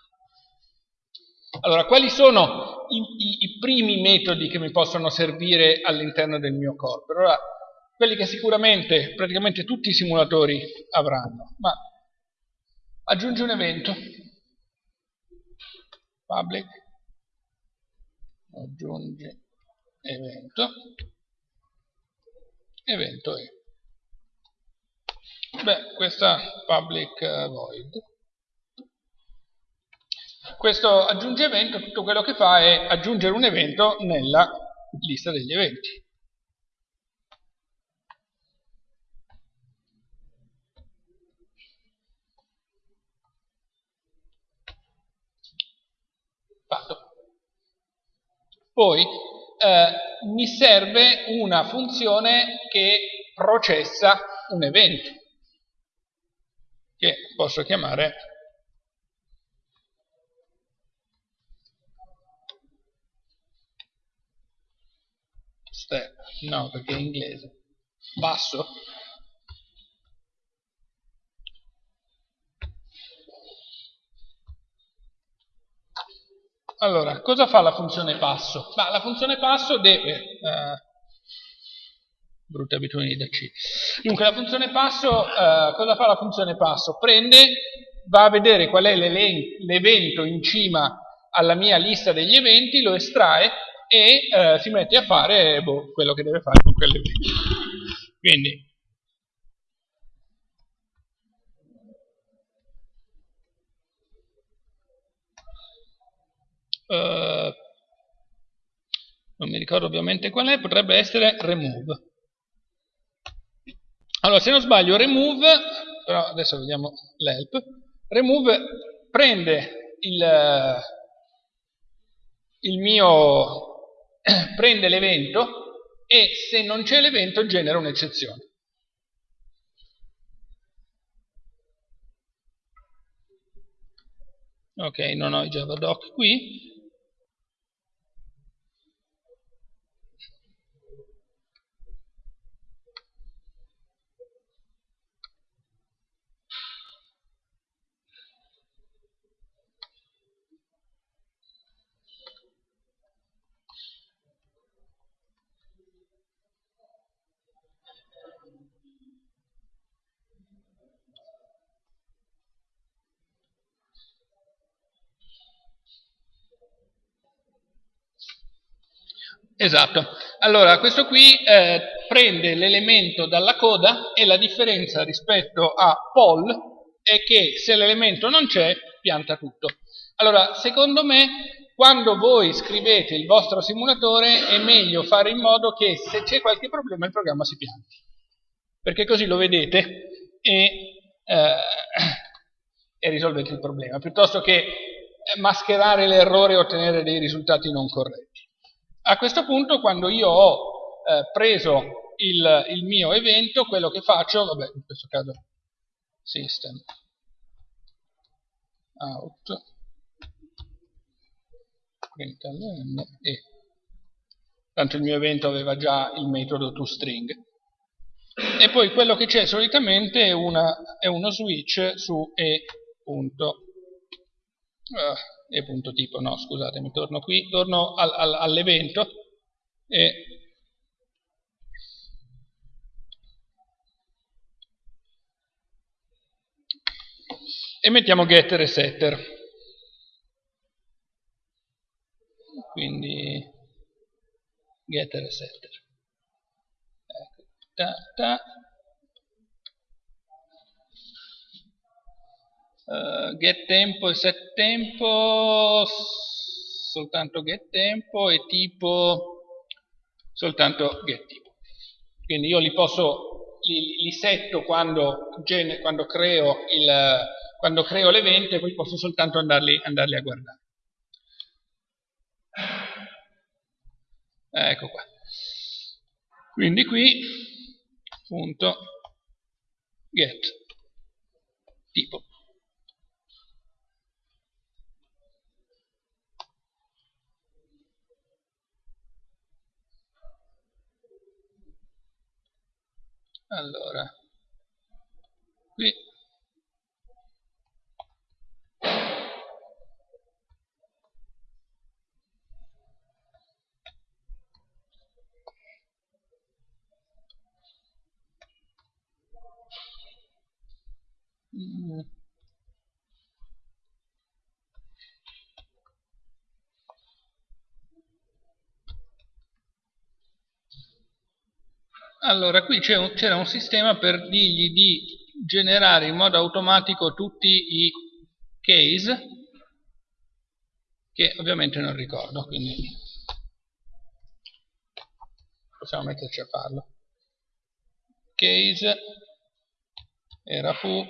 Allora, quali sono i, i, i primi metodi che mi possono servire all'interno del mio core? Allora, quelli che sicuramente praticamente tutti i simulatori avranno, ma aggiungi un evento. Public. Aggiungi evento. Evento e beh questa public uh, void. Questo aggiungi evento tutto quello che fa è aggiungere un evento nella lista degli eventi Poi eh, mi serve una funzione che processa un evento, che posso chiamare step, no perché è in inglese, basso, Allora, cosa fa la funzione passo? Ma la funzione passo deve... Eh, brutte abitudini da C. Dunque, la funzione passo, eh, cosa fa la funzione passo? Prende, va a vedere qual è l'evento in cima alla mia lista degli eventi, lo estrae e eh, si mette a fare boh, quello che deve fare con quell'evento. Quindi, Uh, non mi ricordo ovviamente qual è, potrebbe essere remove. Allora, se non sbaglio, remove, però adesso vediamo l'help, remove prende il, il mio, prende l'evento e se non c'è l'evento genera un'eccezione. Ok, non ho i javadoc qui, Esatto. Allora, questo qui eh, prende l'elemento dalla coda e la differenza rispetto a poll è che se l'elemento non c'è, pianta tutto. Allora, secondo me, quando voi scrivete il vostro simulatore è meglio fare in modo che se c'è qualche problema il programma si pianti. Perché così lo vedete e, eh, e risolvete il problema, piuttosto che mascherare l'errore e ottenere dei risultati non corretti. A questo punto, quando io ho eh, preso il, il, mio evento, quello che faccio, vabbè, in questo caso system out println e tanto il mio evento aveva già il metodo toString e poi quello che c'è solitamente è, una, è, uno switch su e e punto tipo, no scusatemi, torno qui, torno al, al, all'evento e e mettiamo getter e setter quindi getter e setter ecco, ta, ta. Uh, get tempo e set tempo soltanto get tempo e tipo soltanto get tipo. Quindi io li posso li, li setto quando, quando creo il quando creo l'evento e poi posso soltanto andarli, andarli a guardare. Ecco qua. Quindi qui punto get tipo allora qui mm. Allora, qui c'era un sistema per dirgli di generare in modo automatico tutti i case, che ovviamente non ricordo, quindi possiamo metterci a farlo. Case era fu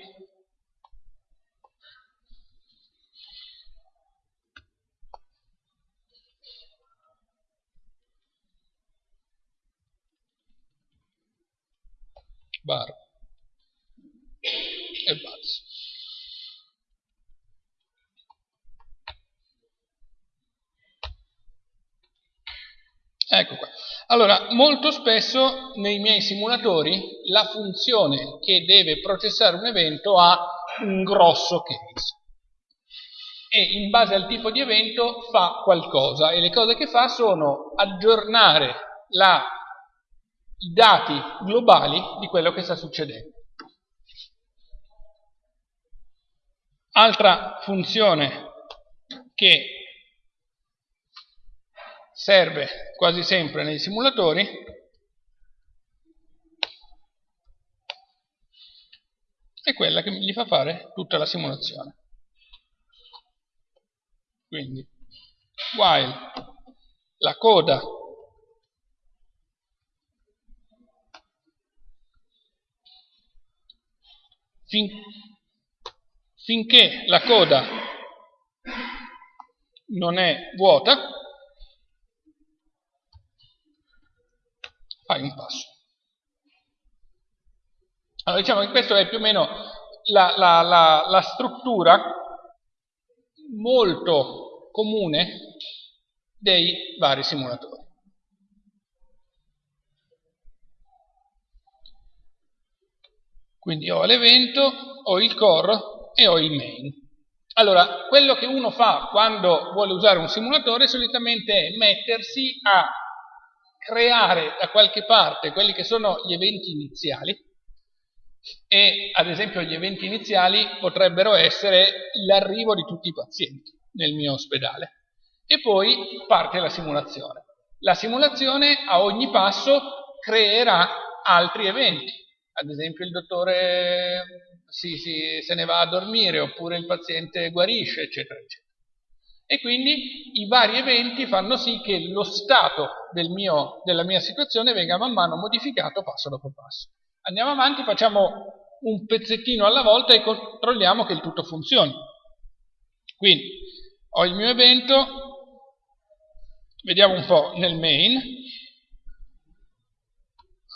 bar e buzz. Ecco qua. Allora, molto spesso nei miei simulatori la funzione che deve processare un evento ha un grosso case. e in base al tipo di evento fa qualcosa e le cose che fa sono aggiornare la, i dati globali di quello che sta succedendo. Altra funzione che serve quasi sempre nei simulatori è quella che gli fa fare tutta la simulazione. Quindi, while la coda fin, finché la coda non è vuota, fai un passo. Allora diciamo che questa è più o meno la, la, la, la struttura molto comune dei vari simulatori. Quindi ho l'evento, ho il core e ho il main. Allora, quello che uno fa quando vuole usare un simulatore solitamente è mettersi a creare da qualche parte quelli che sono gli eventi iniziali e ad esempio gli eventi iniziali potrebbero essere l'arrivo di tutti i pazienti nel mio ospedale e poi parte la simulazione. La simulazione a ogni passo creerà altri eventi, ad esempio il dottore si, si, se ne va a dormire oppure il paziente guarisce, eccetera, eccetera. E quindi i vari eventi fanno sì che lo stato del mio, della mia situazione venga man mano modificato passo dopo passo. Andiamo avanti, facciamo un pezzettino alla volta e controlliamo che il tutto funzioni. Quindi ho il mio evento, vediamo un po' nel main.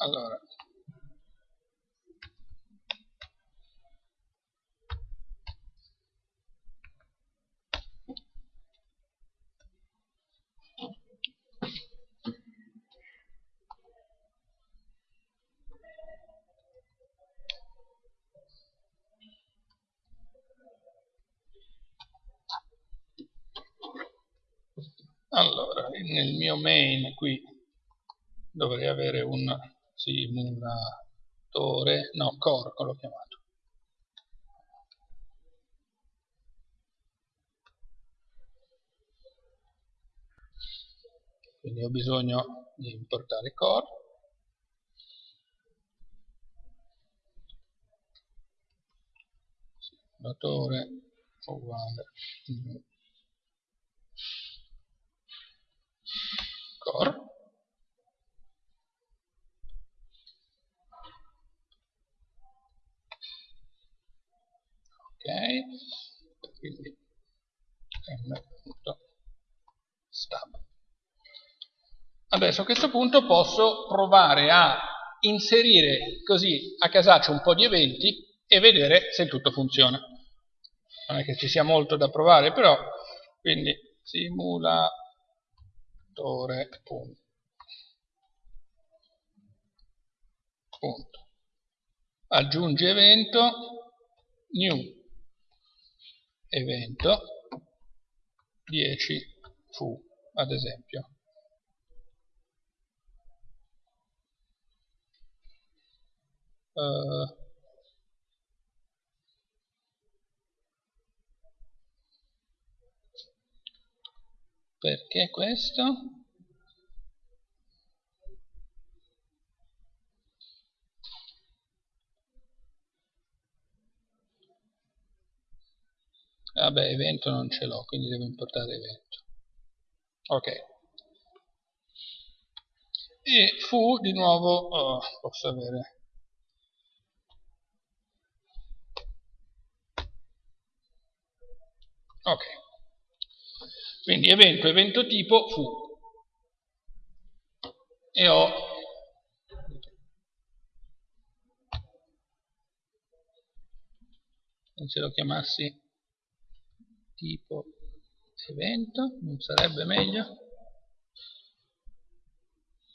Allora, Allora, nel mio main qui dovrei avere un simulatore, no, corco l'ho chiamato. Quindi ho bisogno di importare core. Simulatore uguale core ok. Quindi m.stab adesso a questo punto posso provare a inserire così a casaccio un po' di eventi e vedere se tutto funziona. Non è che ci sia molto da provare però quindi simula autore punto. punto. aggiungi evento new evento 10 fu ad esempio uh, Perché questo? Vabbè, evento non ce l'ho, quindi devo importare evento. Ok. E fu, di nuovo, oh, posso avere... Ok. Quindi evento, evento tipo fu. E ho. Se lo chiamassi tipo evento non sarebbe meglio.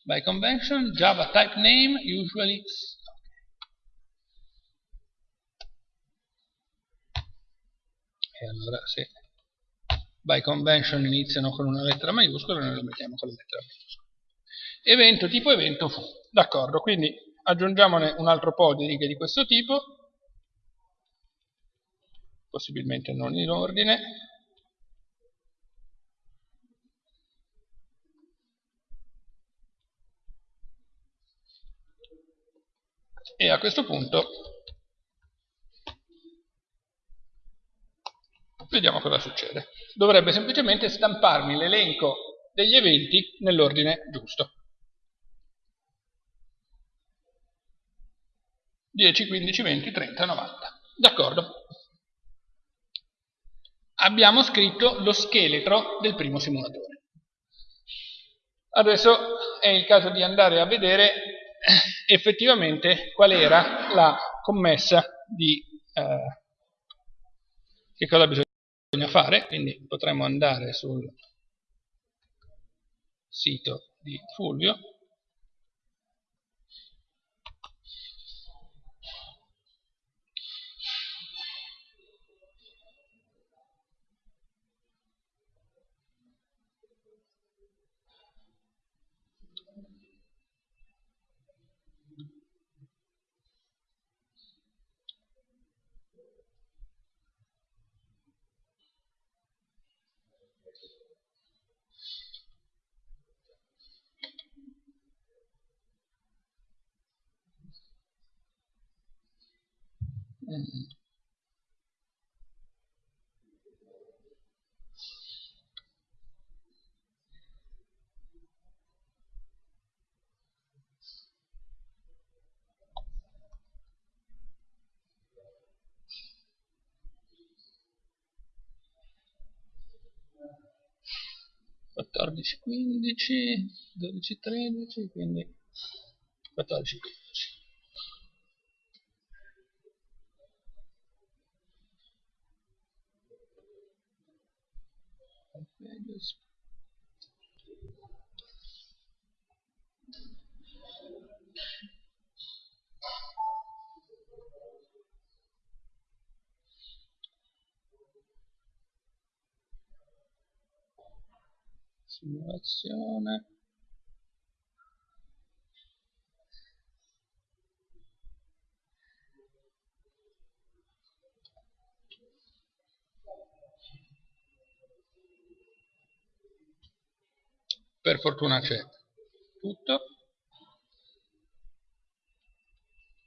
By convention java type name usually e allora se by convention iniziano con una lettera maiuscola, noi lo mettiamo con la lettera maiuscola. Evento tipo evento fu. D'accordo, quindi aggiungiamone un altro po' di righe di questo tipo, possibilmente non in ordine, e a questo punto vediamo cosa succede. Dovrebbe semplicemente stamparmi l'elenco degli eventi nell'ordine giusto. 10, 15, 20, 30, 90. D'accordo. Abbiamo scritto lo scheletro del primo simulatore. Adesso è il caso di andare a vedere effettivamente qual era la commessa di eh, che cosa bisogna fare, quindi potremmo andare sul sito di Fulvio 14, 15, 12, 13, quindi 14, 15. Simulazione per fortuna c'è tutto.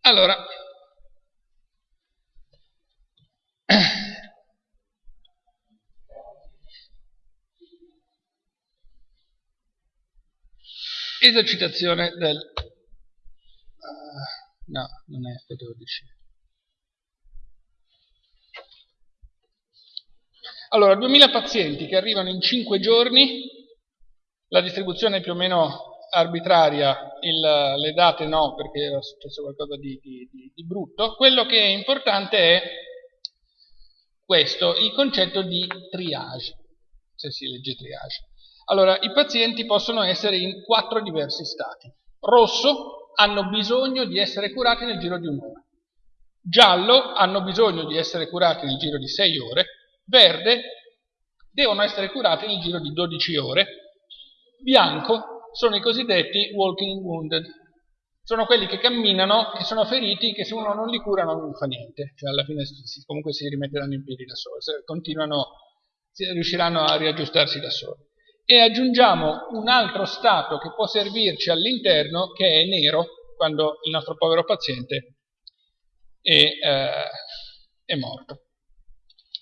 Allora esercitazione del uh, no, non è F12 allora, 2000 pazienti che arrivano in 5 giorni. La distribuzione è più o meno arbitraria. Il, le date no perché era successo qualcosa di, di, di, di brutto. Quello che è importante è questo, il concetto di triage se si legge triage allora, i pazienti possono essere in quattro diversi stati. Rosso, hanno bisogno di essere curati nel giro di un'ora. Giallo, hanno bisogno di essere curati nel giro di 6 ore. Verde, devono essere curati nel giro di 12 ore. Bianco, sono i cosiddetti walking wounded. Sono quelli che camminano e sono feriti che se uno non li cura non fa niente. Cioè alla fine comunque si rimetteranno in piedi da soli. Continuano, riusciranno a riaggiustarsi da soli e aggiungiamo un altro stato che può servirci all'interno che è nero quando il nostro povero paziente è, eh, è morto.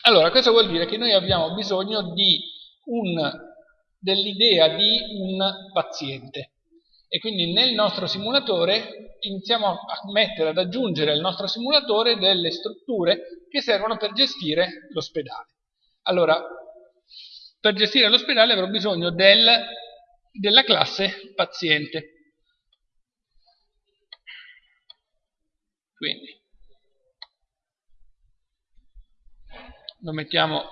Allora, cosa vuol dire? Che noi abbiamo bisogno dell'idea di un paziente e quindi nel nostro simulatore iniziamo a mettere, ad aggiungere al nostro simulatore delle strutture che servono per gestire l'ospedale. Allora, per gestire l'ospedale avrò bisogno del, della classe paziente. Quindi lo mettiamo,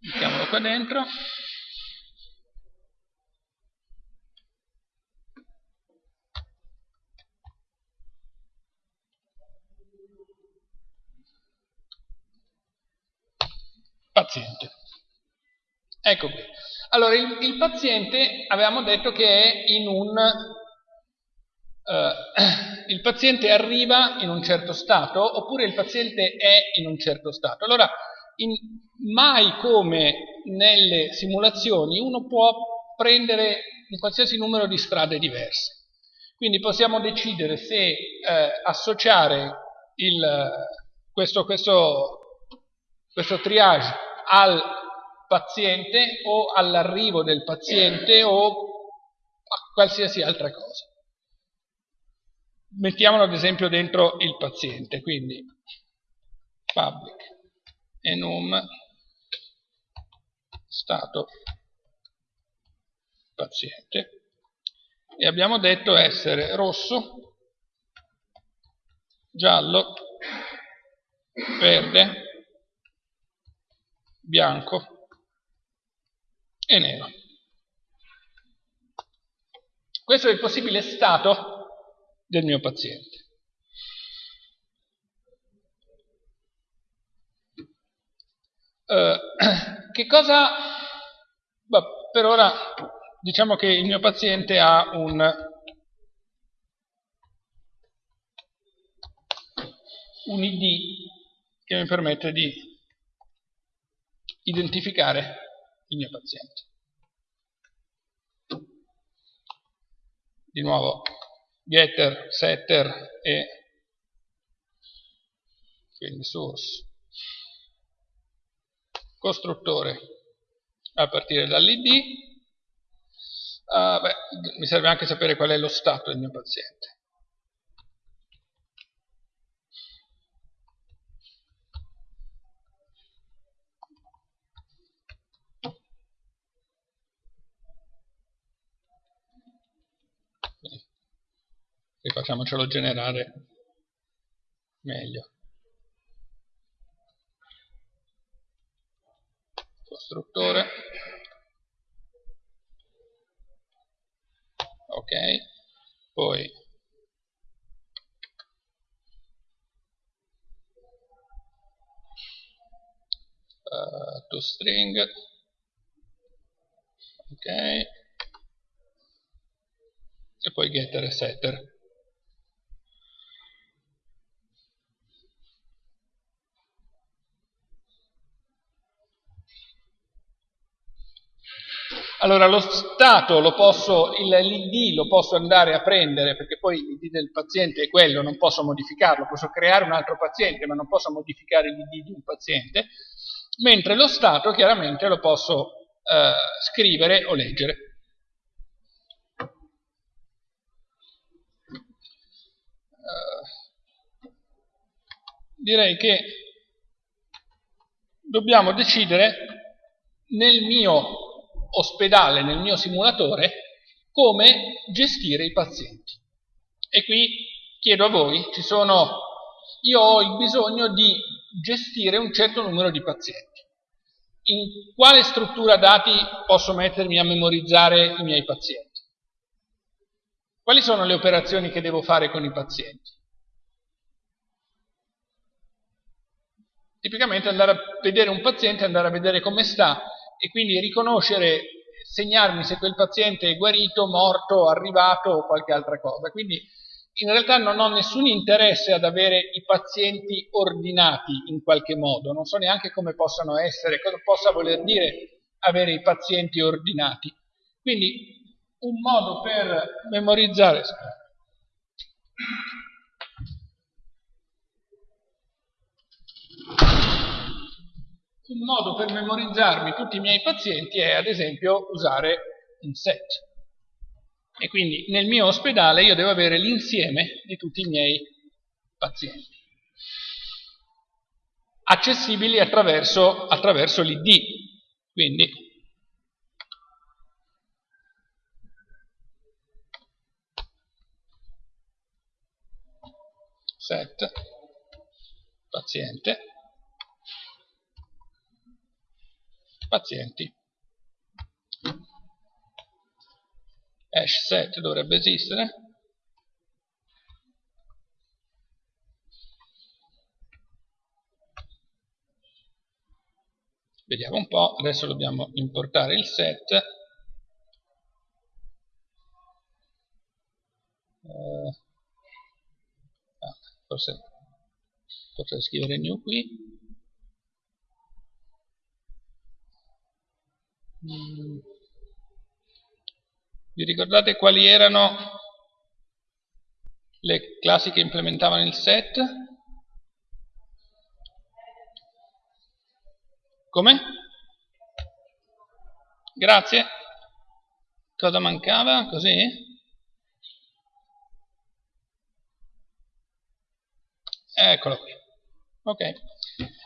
mettiamolo qua dentro. Paziente. Ecco qui. Allora, il, il paziente avevamo detto che è in un... Uh, il paziente arriva in un certo stato oppure il paziente è in un certo stato. Allora, in, mai come nelle simulazioni uno può prendere un qualsiasi numero di strade diverse. Quindi possiamo decidere se eh, associare il, questo, questo, questo triage al paziente o all'arrivo del paziente o a qualsiasi altra cosa. Mettiamolo ad esempio dentro il paziente, quindi public enum stato paziente e abbiamo detto essere rosso, giallo, verde, bianco e nero. Questo è il possibile stato del mio paziente. Uh, che cosa... Beh, per ora diciamo che il mio paziente ha un, un ID che mi permette di identificare il mio paziente. Di nuovo getter, setter e quindi source costruttore a partire dall'id Uh, beh, mi serve anche sapere qual è lo stato del mio paziente. Rifacciamocelo generare meglio. Costruttore. ok. Poi. Uh, to string. Ok. E poi getter e setter Allora lo stato lo posso, l'id lo posso andare a prendere perché poi l'id del paziente è quello, non posso modificarlo, posso creare un altro paziente ma non posso modificare l'id di un paziente, mentre lo stato chiaramente lo posso eh, scrivere o leggere. Uh, direi che dobbiamo decidere nel mio ospedale nel mio simulatore come gestire i pazienti. E qui chiedo a voi, sono, io ho il bisogno di gestire un certo numero di pazienti. In quale struttura dati posso mettermi a memorizzare i miei pazienti? Quali sono le operazioni che devo fare con i pazienti? Tipicamente andare a vedere un paziente, andare a vedere come sta, e quindi riconoscere, segnarmi se quel paziente è guarito, morto, arrivato o qualche altra cosa. Quindi in realtà non ho nessun interesse ad avere i pazienti ordinati in qualche modo, non so neanche come possano essere, cosa possa voler dire avere i pazienti ordinati. Quindi un modo per memorizzare un modo per memorizzarmi tutti i miei pazienti è ad esempio usare un set. E quindi nel mio ospedale io devo avere l'insieme di tutti i miei pazienti, accessibili attraverso, attraverso l'ID. Quindi set paziente pazienti. Hash set dovrebbe esistere. Vediamo un po', adesso dobbiamo importare il set. Uh, ah, forse potrei scrivere new qui. Mm. Vi ricordate quali erano le classi che implementavano il set? Come? Grazie. Cosa mancava? Così? Eccolo qui. Ok.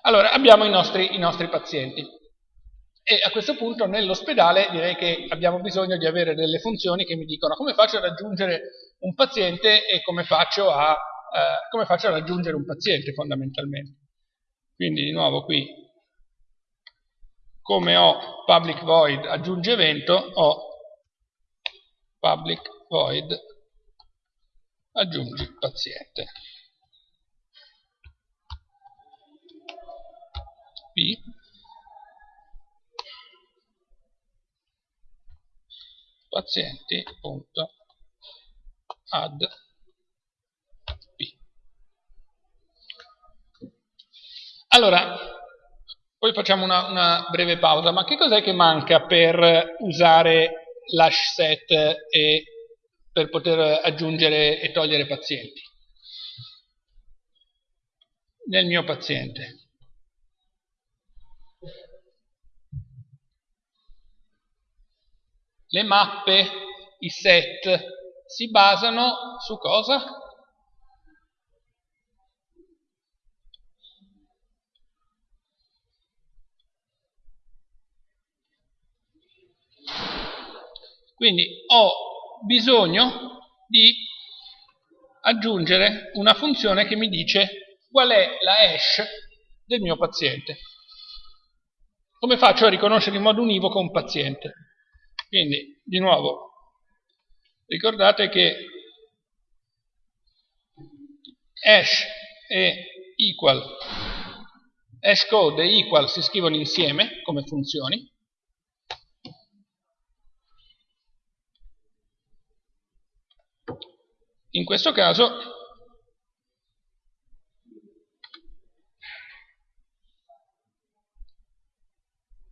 Allora, abbiamo i nostri, i nostri pazienti. E a questo punto nell'ospedale direi che abbiamo bisogno di avere delle funzioni che mi dicono come faccio a raggiungere un paziente e come faccio a, eh, come faccio a raggiungere un paziente fondamentalmente. Quindi di nuovo qui come ho public void aggiunge evento, ho public void aggiungi paziente. P pazienti.add P. Allora, poi facciamo una, una breve pausa, ma che cos'è che manca per usare l'hash set e per poter aggiungere e togliere pazienti? Nel mio paziente. Le mappe, i set, si basano su cosa? Quindi ho bisogno di aggiungere una funzione che mi dice qual è la hash del mio paziente. Come faccio a riconoscere in modo univoco un paziente? Quindi, di nuovo, ricordate che hash e equal, hashcode e equal si scrivono insieme come funzioni, In questo caso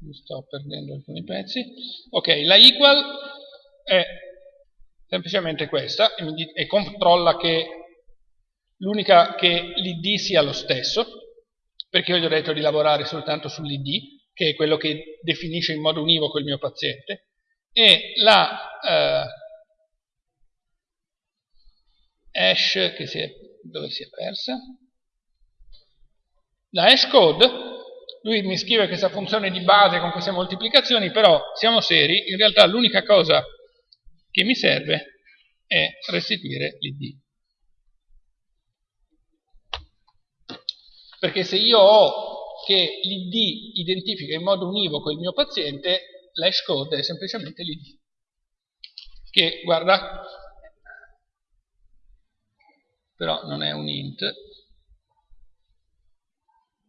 mi sto perdendo alcuni pezzi. Ok, la equal è semplicemente questa e, controlla che l'unica che l'id sia lo stesso, perché io gli ho detto di lavorare soltanto sull'id, che è quello che definisce in modo univoco il mio paziente, e la eh, hash che si è, dove si è persa la hash code lui mi scrive questa funzione di base con queste moltiplicazioni però siamo seri in realtà l'unica cosa che mi serve è restituire l'id perché se io ho che l'id identifica in modo univoco il mio paziente l'hash code è semplicemente l'id che guarda però non è un int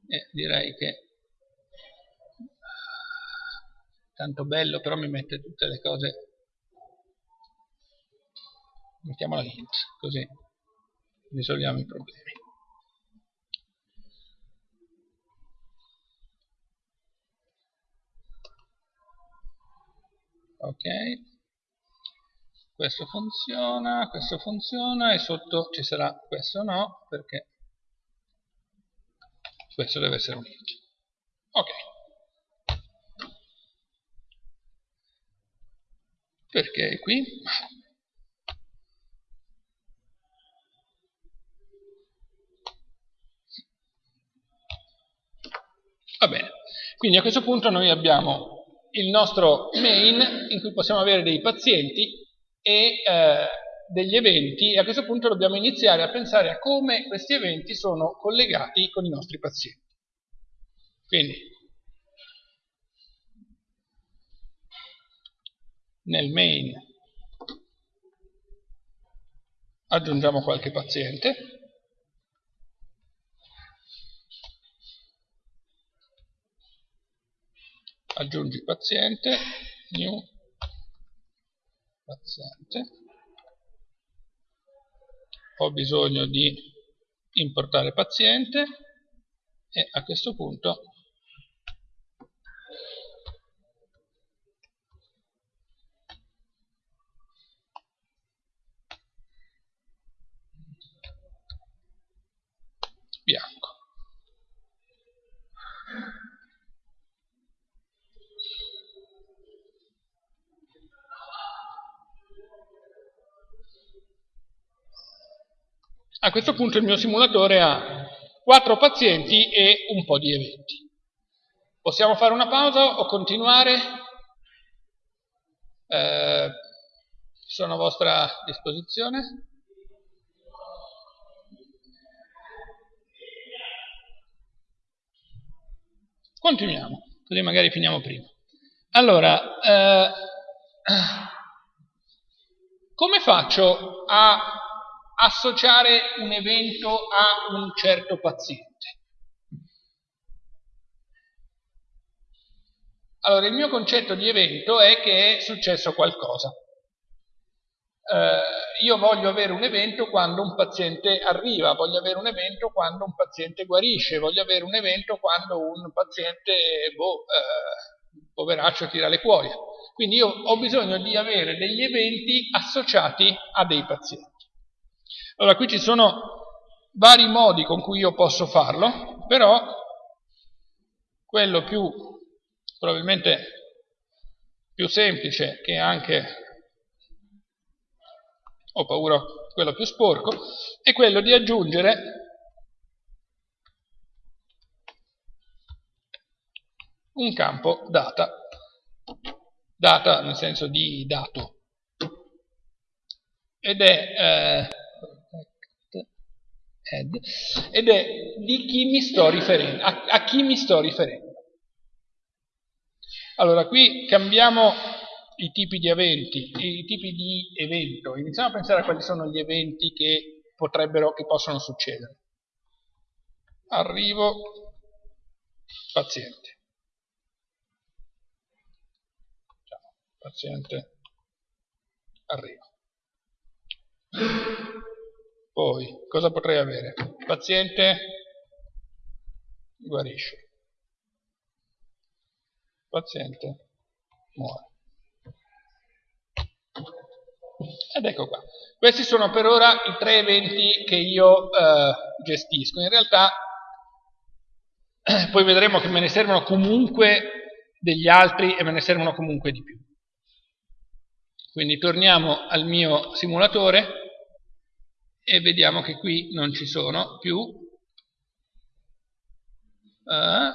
e direi che tanto bello però mi mette tutte le cose mettiamola int così risolviamo i problemi ok questo funziona, questo funziona e sotto ci sarà questo no perché questo deve essere un int. Ok. Perché qui? Va bene. Quindi a questo punto noi abbiamo il nostro main in cui possiamo avere dei pazienti e eh, degli eventi e a questo punto dobbiamo iniziare a pensare a come questi eventi sono collegati con i nostri pazienti. Quindi nel main. Aggiungiamo qualche paziente. Aggiungi paziente, new paziente, ho bisogno di importare paziente e a questo punto bianco. A questo punto il mio simulatore ha quattro pazienti e un po' di eventi. Possiamo fare una pausa o continuare? Eh, sono a vostra disposizione. Continuiamo, così magari finiamo prima. Allora, eh, come faccio a associare un evento a un certo paziente? Allora, il mio concetto di evento è che è successo qualcosa eh, io voglio avere un evento quando un paziente arriva, voglio avere un evento quando un paziente guarisce, voglio avere un evento quando un paziente, boh, eh, poveraccio, tira le cuoia. Quindi io ho bisogno di avere degli eventi associati a dei pazienti. Allora, qui ci sono vari modi con cui io posso farlo, però quello più, probabilmente più semplice, che anche ho paura quello più sporco, è quello di aggiungere un campo data, data nel senso di dato, ed è, eh, ed è di chi mi sto riferendo, a, a chi mi sto riferendo. Allora, qui cambiamo i tipi di eventi, i tipi di evento. Iniziamo a pensare a quali sono gli eventi che potrebbero, che possono succedere. Arrivo, paziente. Paziente, arrivo. Poi, cosa potrei avere? Paziente guarisce. Paziente muore. Ed ecco qua. Questi sono per ora i tre eventi che io eh, gestisco. In realtà poi vedremo che me ne servono comunque degli altri e me ne servono comunque di più. Quindi torniamo al mio simulatore e vediamo che qui non ci sono più eh,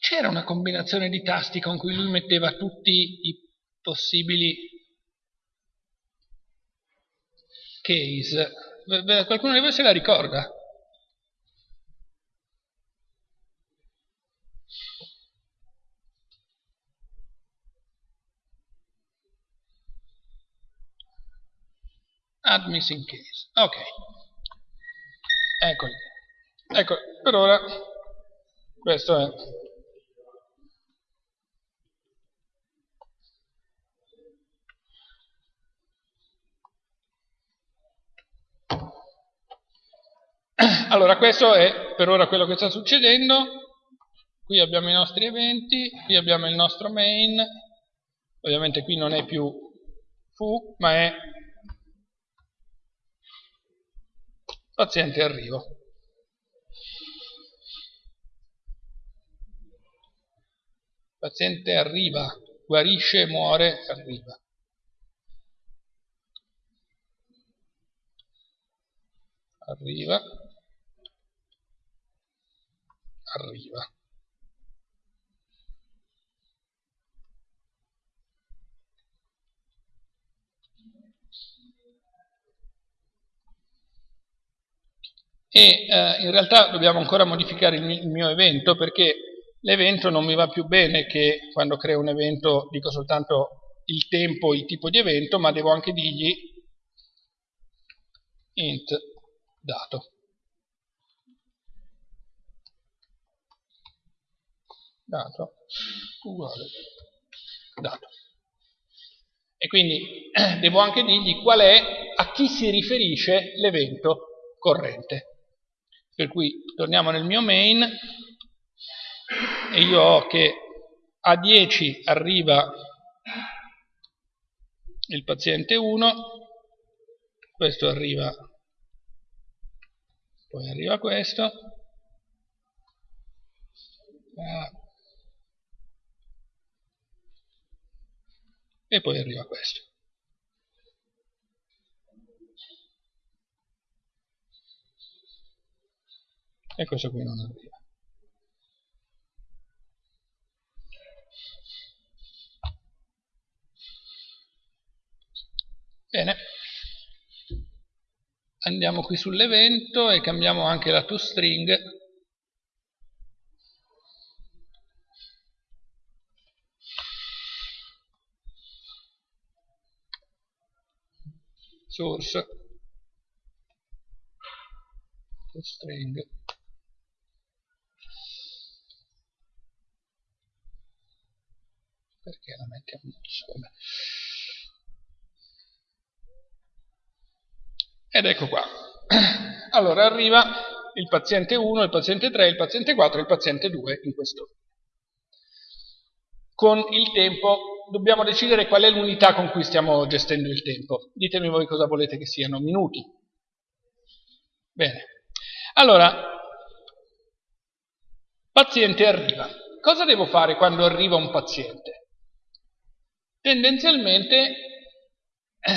c'era una combinazione di tasti con cui lui metteva tutti i possibili case. Qualcuno di voi se la ricorda? Add missing case. Ok. Eccoli. Ecco, per ora questo è Allora, questo è per ora quello che sta succedendo. Qui abbiamo i nostri eventi, qui abbiamo il nostro main. Ovviamente qui non è più fu, ma è paziente arrivo. Paziente arriva, guarisce, muore, arriva. Arriva arriva. e eh, in realtà dobbiamo ancora modificare il mio, il mio evento perché l'evento non mi va più bene che quando creo un evento dico soltanto il tempo, il tipo di evento, ma devo anche dirgli int dato. Dato uguale dato. E quindi devo anche dirgli qual è, a chi si riferisce l'evento corrente. Per cui torniamo nel mio main e io ho che a 10 arriva il paziente 1, questo arriva, poi arriva questo, ah, e poi arriva questo. E questo qui non arriva. Bene, andiamo qui sull'evento e cambiamo anche la toString source string. Perché la mettiamo? Vabbè. ed ecco qua. Allora arriva il paziente 1, il paziente 3, il paziente 4 e il paziente 2 in questo. Con il tempo dobbiamo decidere qual è l'unità con cui stiamo gestendo il tempo. Ditemi voi cosa volete che siano, minuti. Bene. Allora, paziente arriva. Cosa devo fare quando arriva un paziente? Tendenzialmente eh,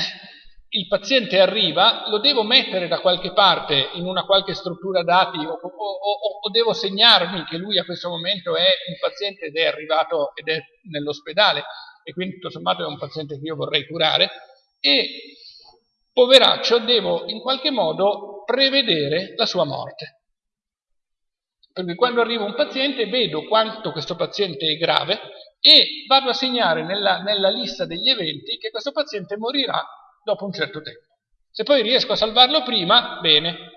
il paziente arriva, lo devo mettere da qualche parte in una qualche struttura dati o, o, o, o, devo segnarmi che lui a questo momento è un paziente ed è arrivato ed è nell'ospedale e quindi tutto sommato è un paziente che io vorrei curare e poveraccio devo in qualche modo prevedere la sua morte. Perché quando arriva un paziente vedo quanto questo paziente è grave e vado a segnare nella, nella lista degli eventi che questo paziente morirà dopo un certo tempo. Se poi riesco a salvarlo prima, bene,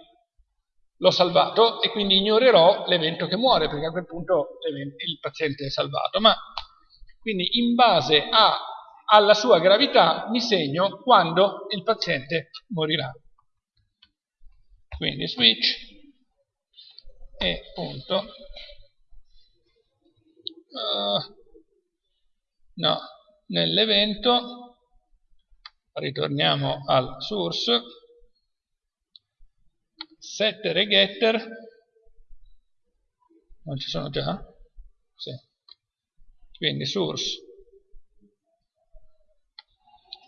l'ho salvato e quindi ignorerò l'evento che muore, perché a quel punto il paziente è salvato. Ma quindi in base a, alla sua gravità mi segno quando il paziente morirà. Quindi switch e punto. Uh, no, nell'evento ritorniamo al source setter e getter non ci sono già? Sì quindi source.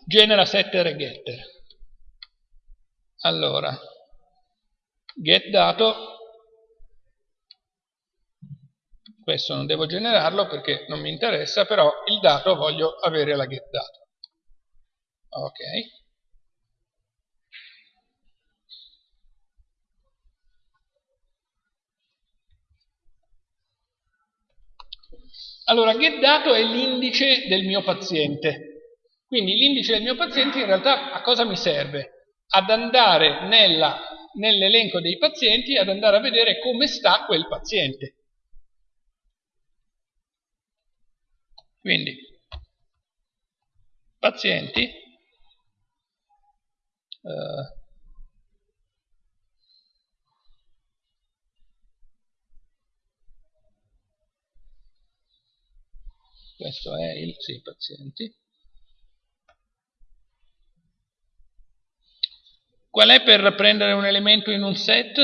Genera setter e getter. Allora get dato. Questo non devo generarlo perché non mi interessa però il dato voglio avere la get dato. Ok Allora, getDato è l'indice del mio paziente. Quindi l'indice del mio paziente in realtà a cosa mi serve? Ad andare nell'elenco dei pazienti, ad andare a vedere come sta quel paziente. Quindi, pazienti, eh, questo è il sì, pazienti. Qual è per prendere un elemento in un set?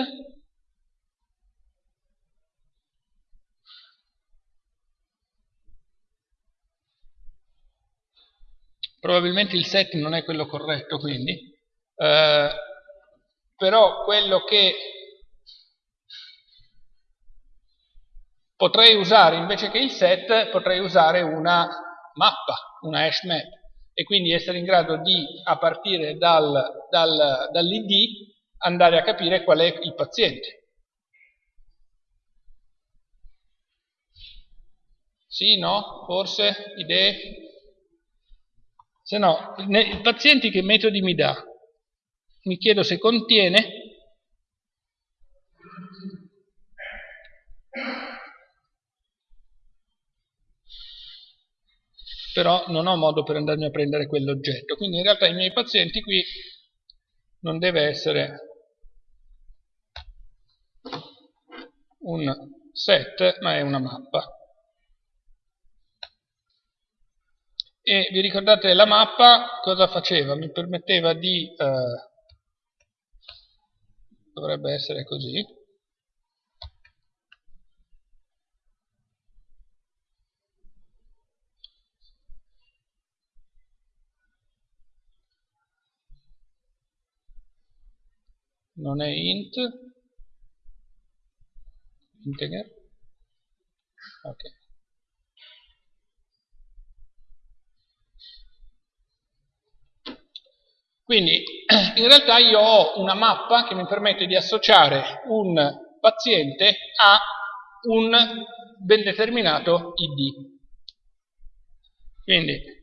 Probabilmente il set non è quello corretto, quindi, eh, però quello che potrei usare invece che il set, potrei usare una mappa, una hash map e quindi essere in grado di, a partire dal, dal, dall'id, andare a capire qual è il paziente. Sì, no? Forse? Idee? Se no, i pazienti che metodi mi dà? Mi chiedo se contiene però non ho modo per andarmi a prendere quell'oggetto. Quindi in realtà i miei pazienti qui non deve essere un set, ma è una mappa. E vi ricordate la mappa cosa faceva? Mi permetteva di... Eh, dovrebbe essere così. Non è int. Integer. Ok. Quindi in realtà io ho una mappa che mi permette di associare un paziente a un ben determinato ID. Quindi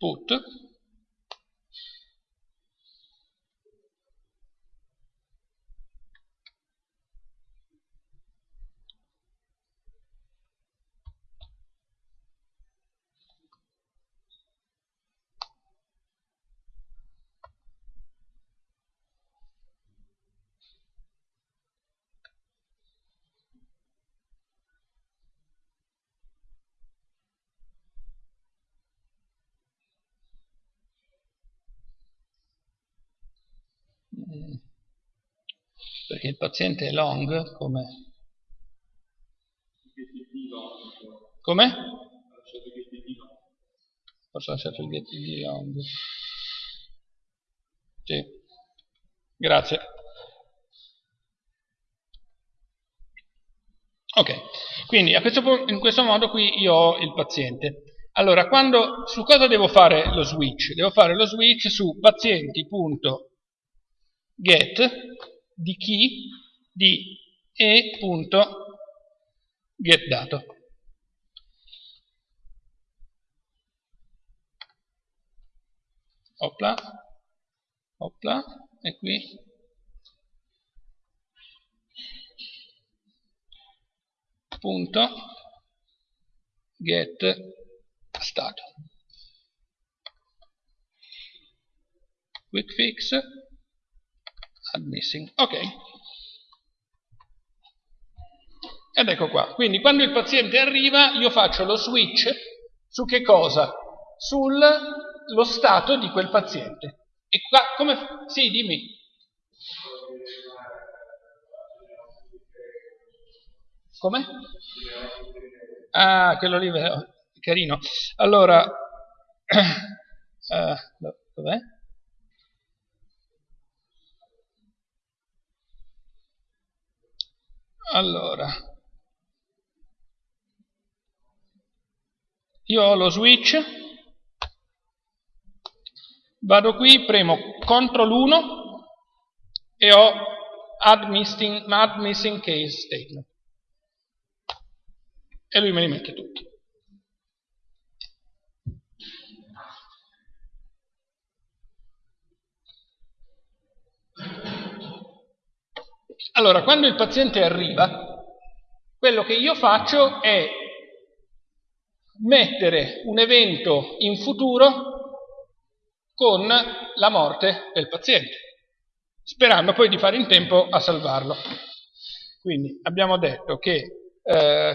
put perché il paziente è long come? Come? forse ho lasciato il di long. Sì. Grazie. Ok. Quindi questo, in questo modo qui io ho il paziente. Allora quando, su cosa devo fare lo switch? devo fare lo switch su pazienti.get di chi di e.getDato. Opla, opla, e qui punto get stato. Quick fix add missing. Ok. Ed ecco qua. Quindi quando il paziente arriva io faccio lo switch su che cosa? Sullo stato di quel paziente. E qua come... Sì, dimmi. Come? Ah, quello lì, carino. Allora, uh, dov'è? Allora. Io ho lo switch. Vado qui premo CTRL 1 e ho add missing, add missing case statement. E lui me li mette tutti Allora, quando il paziente arriva, quello che io faccio è mettere un evento in futuro con la morte del paziente, sperando poi di fare in tempo a salvarlo. Quindi abbiamo detto che eh,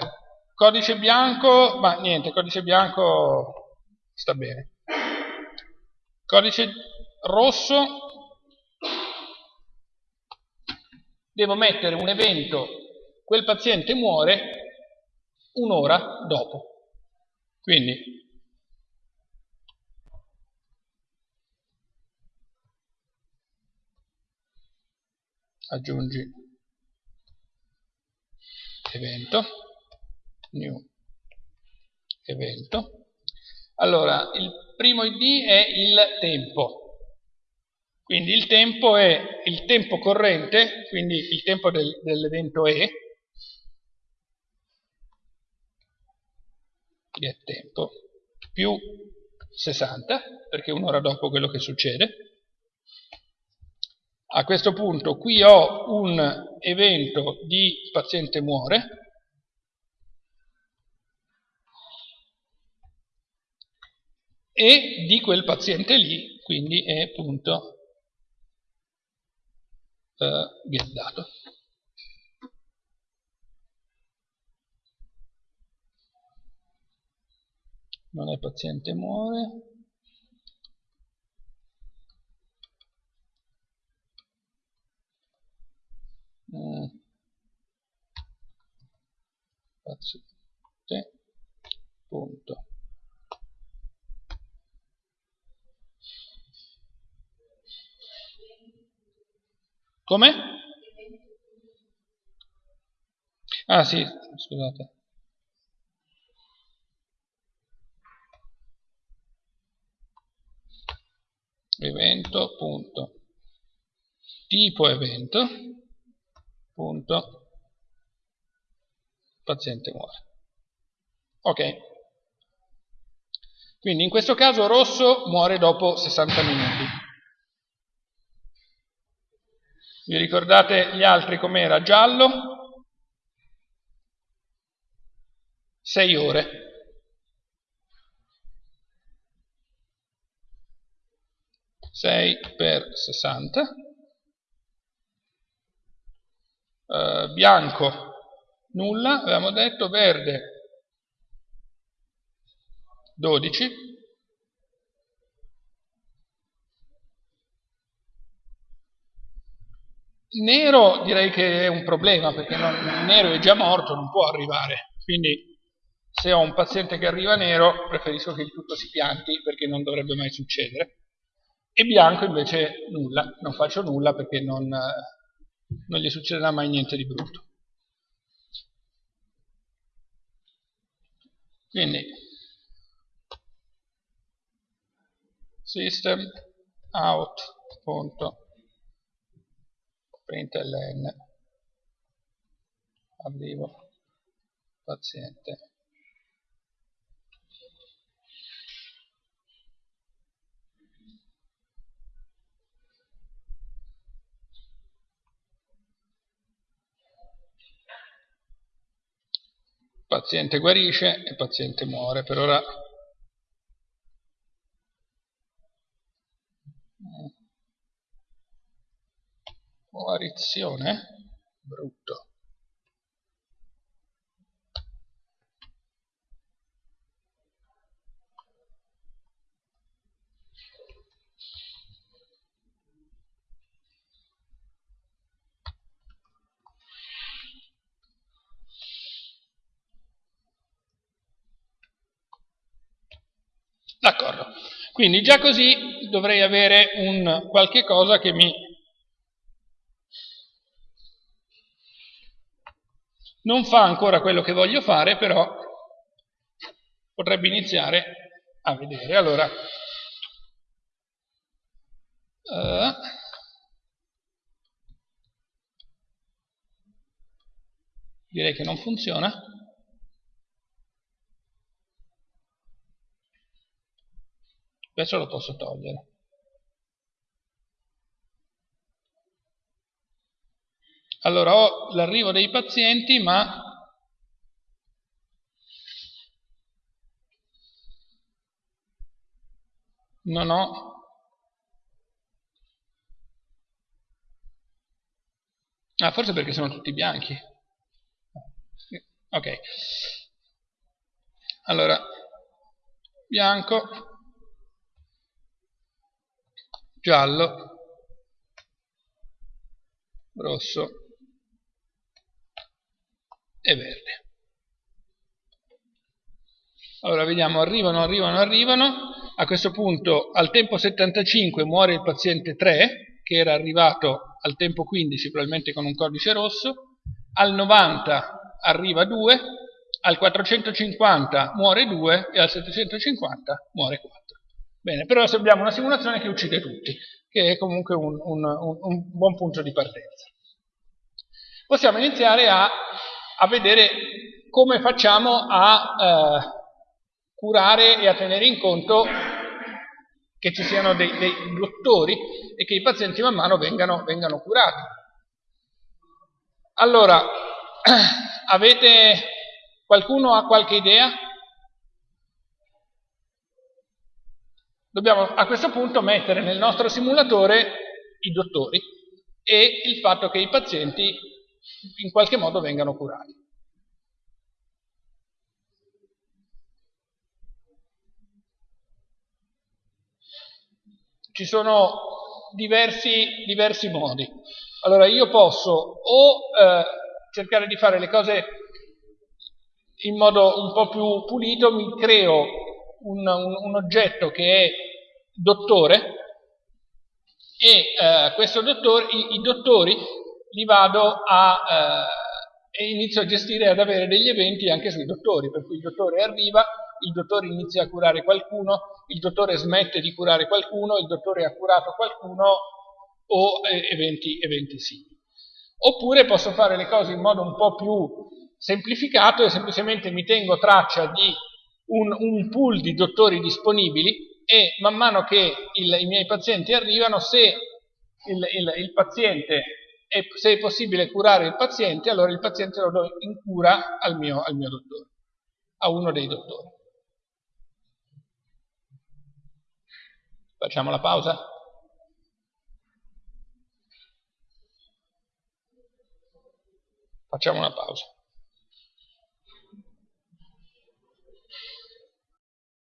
codice bianco, ma niente, codice bianco sta bene. Codice rosso devo mettere un evento, quel paziente muore un'ora dopo. Quindi aggiungi evento, new evento. Allora, il primo id è il tempo, quindi il tempo è il tempo corrente, quindi il tempo del, dell'evento E, che è tempo, più 60, perché è un'ora dopo quello che succede. A questo punto qui ho un evento di paziente muore, e di quel paziente lì, quindi è punto uh, get dato. Non è paziente muore. Mm. Paziente. Punto. Come? Ah sì, scusate. Evento, punto. Tipo evento, punto. Paziente muore. Ok. Quindi in questo caso rosso muore dopo 60 minuti. Vi ricordate gli altri com'era? Giallo? 6 ore. Sei per 60. Uh, bianco, nulla, avevamo detto, verde, 12. Nero direi che è un problema perché non, nero è già morto, non può arrivare, quindi se ho un paziente che arriva nero preferisco che il tutto si pianti perché non dovrebbe mai succedere. E bianco invece nulla, non faccio nulla perché non, non gli succederà mai niente di brutto. Quindi system out.out println arrivo. Paziente. Paziente guarisce e paziente muore. Per ora Coarizione? Brutto. D'accordo. Quindi già così dovrei avere un qualche cosa che mi Non fa ancora quello che voglio fare, però potrebbe iniziare a vedere. Allora, uh, direi che non funziona. Questo lo posso togliere. Allora ho l'arrivo dei pazienti, ma non ho Ah, forse perché sono tutti bianchi. Ok. Allora, bianco, giallo, rosso, e verde. Allora vediamo, arrivano, arrivano, arrivano. A questo punto al tempo 75 muore il paziente 3 che era arrivato al tempo 15 probabilmente con un codice rosso, al 90 arriva 2, al 450 muore 2 e al 750 muore 4. Bene, però se abbiamo una simulazione che uccide tutti, che è comunque un, un, un, un buon punto di partenza. Possiamo iniziare a, a vedere come facciamo a eh, curare e a tenere in conto che ci siano dei, dei, dottori e che i pazienti man mano vengano, vengano curati. Allora, avete qualcuno ha qualche idea? Dobbiamo a questo punto mettere nel nostro simulatore i dottori e il fatto che i pazienti in qualche modo vengano curati. Ci sono diversi, diversi modi. Allora io posso o eh, cercare di fare le cose in modo un po' più pulito, mi creo un, un, un oggetto che è dottore e eh, questo dottore, i, i, dottori li vado a eh, e inizio a gestire ad avere degli eventi anche sui dottori, per cui il dottore arriva, il dottore inizia a curare qualcuno, il dottore smette di curare qualcuno, il dottore ha curato qualcuno o eh, eventi, eventi simili. Oppure posso fare le cose in modo un po' più semplificato e semplicemente mi tengo traccia di un, un pool di dottori disponibili e man mano che il, i miei pazienti arrivano, se il, il, il paziente è, se è possibile curare il paziente, allora il paziente lo do in cura al mio, al mio dottore, a uno dei dottori. Facciamo la pausa? Facciamo una pausa.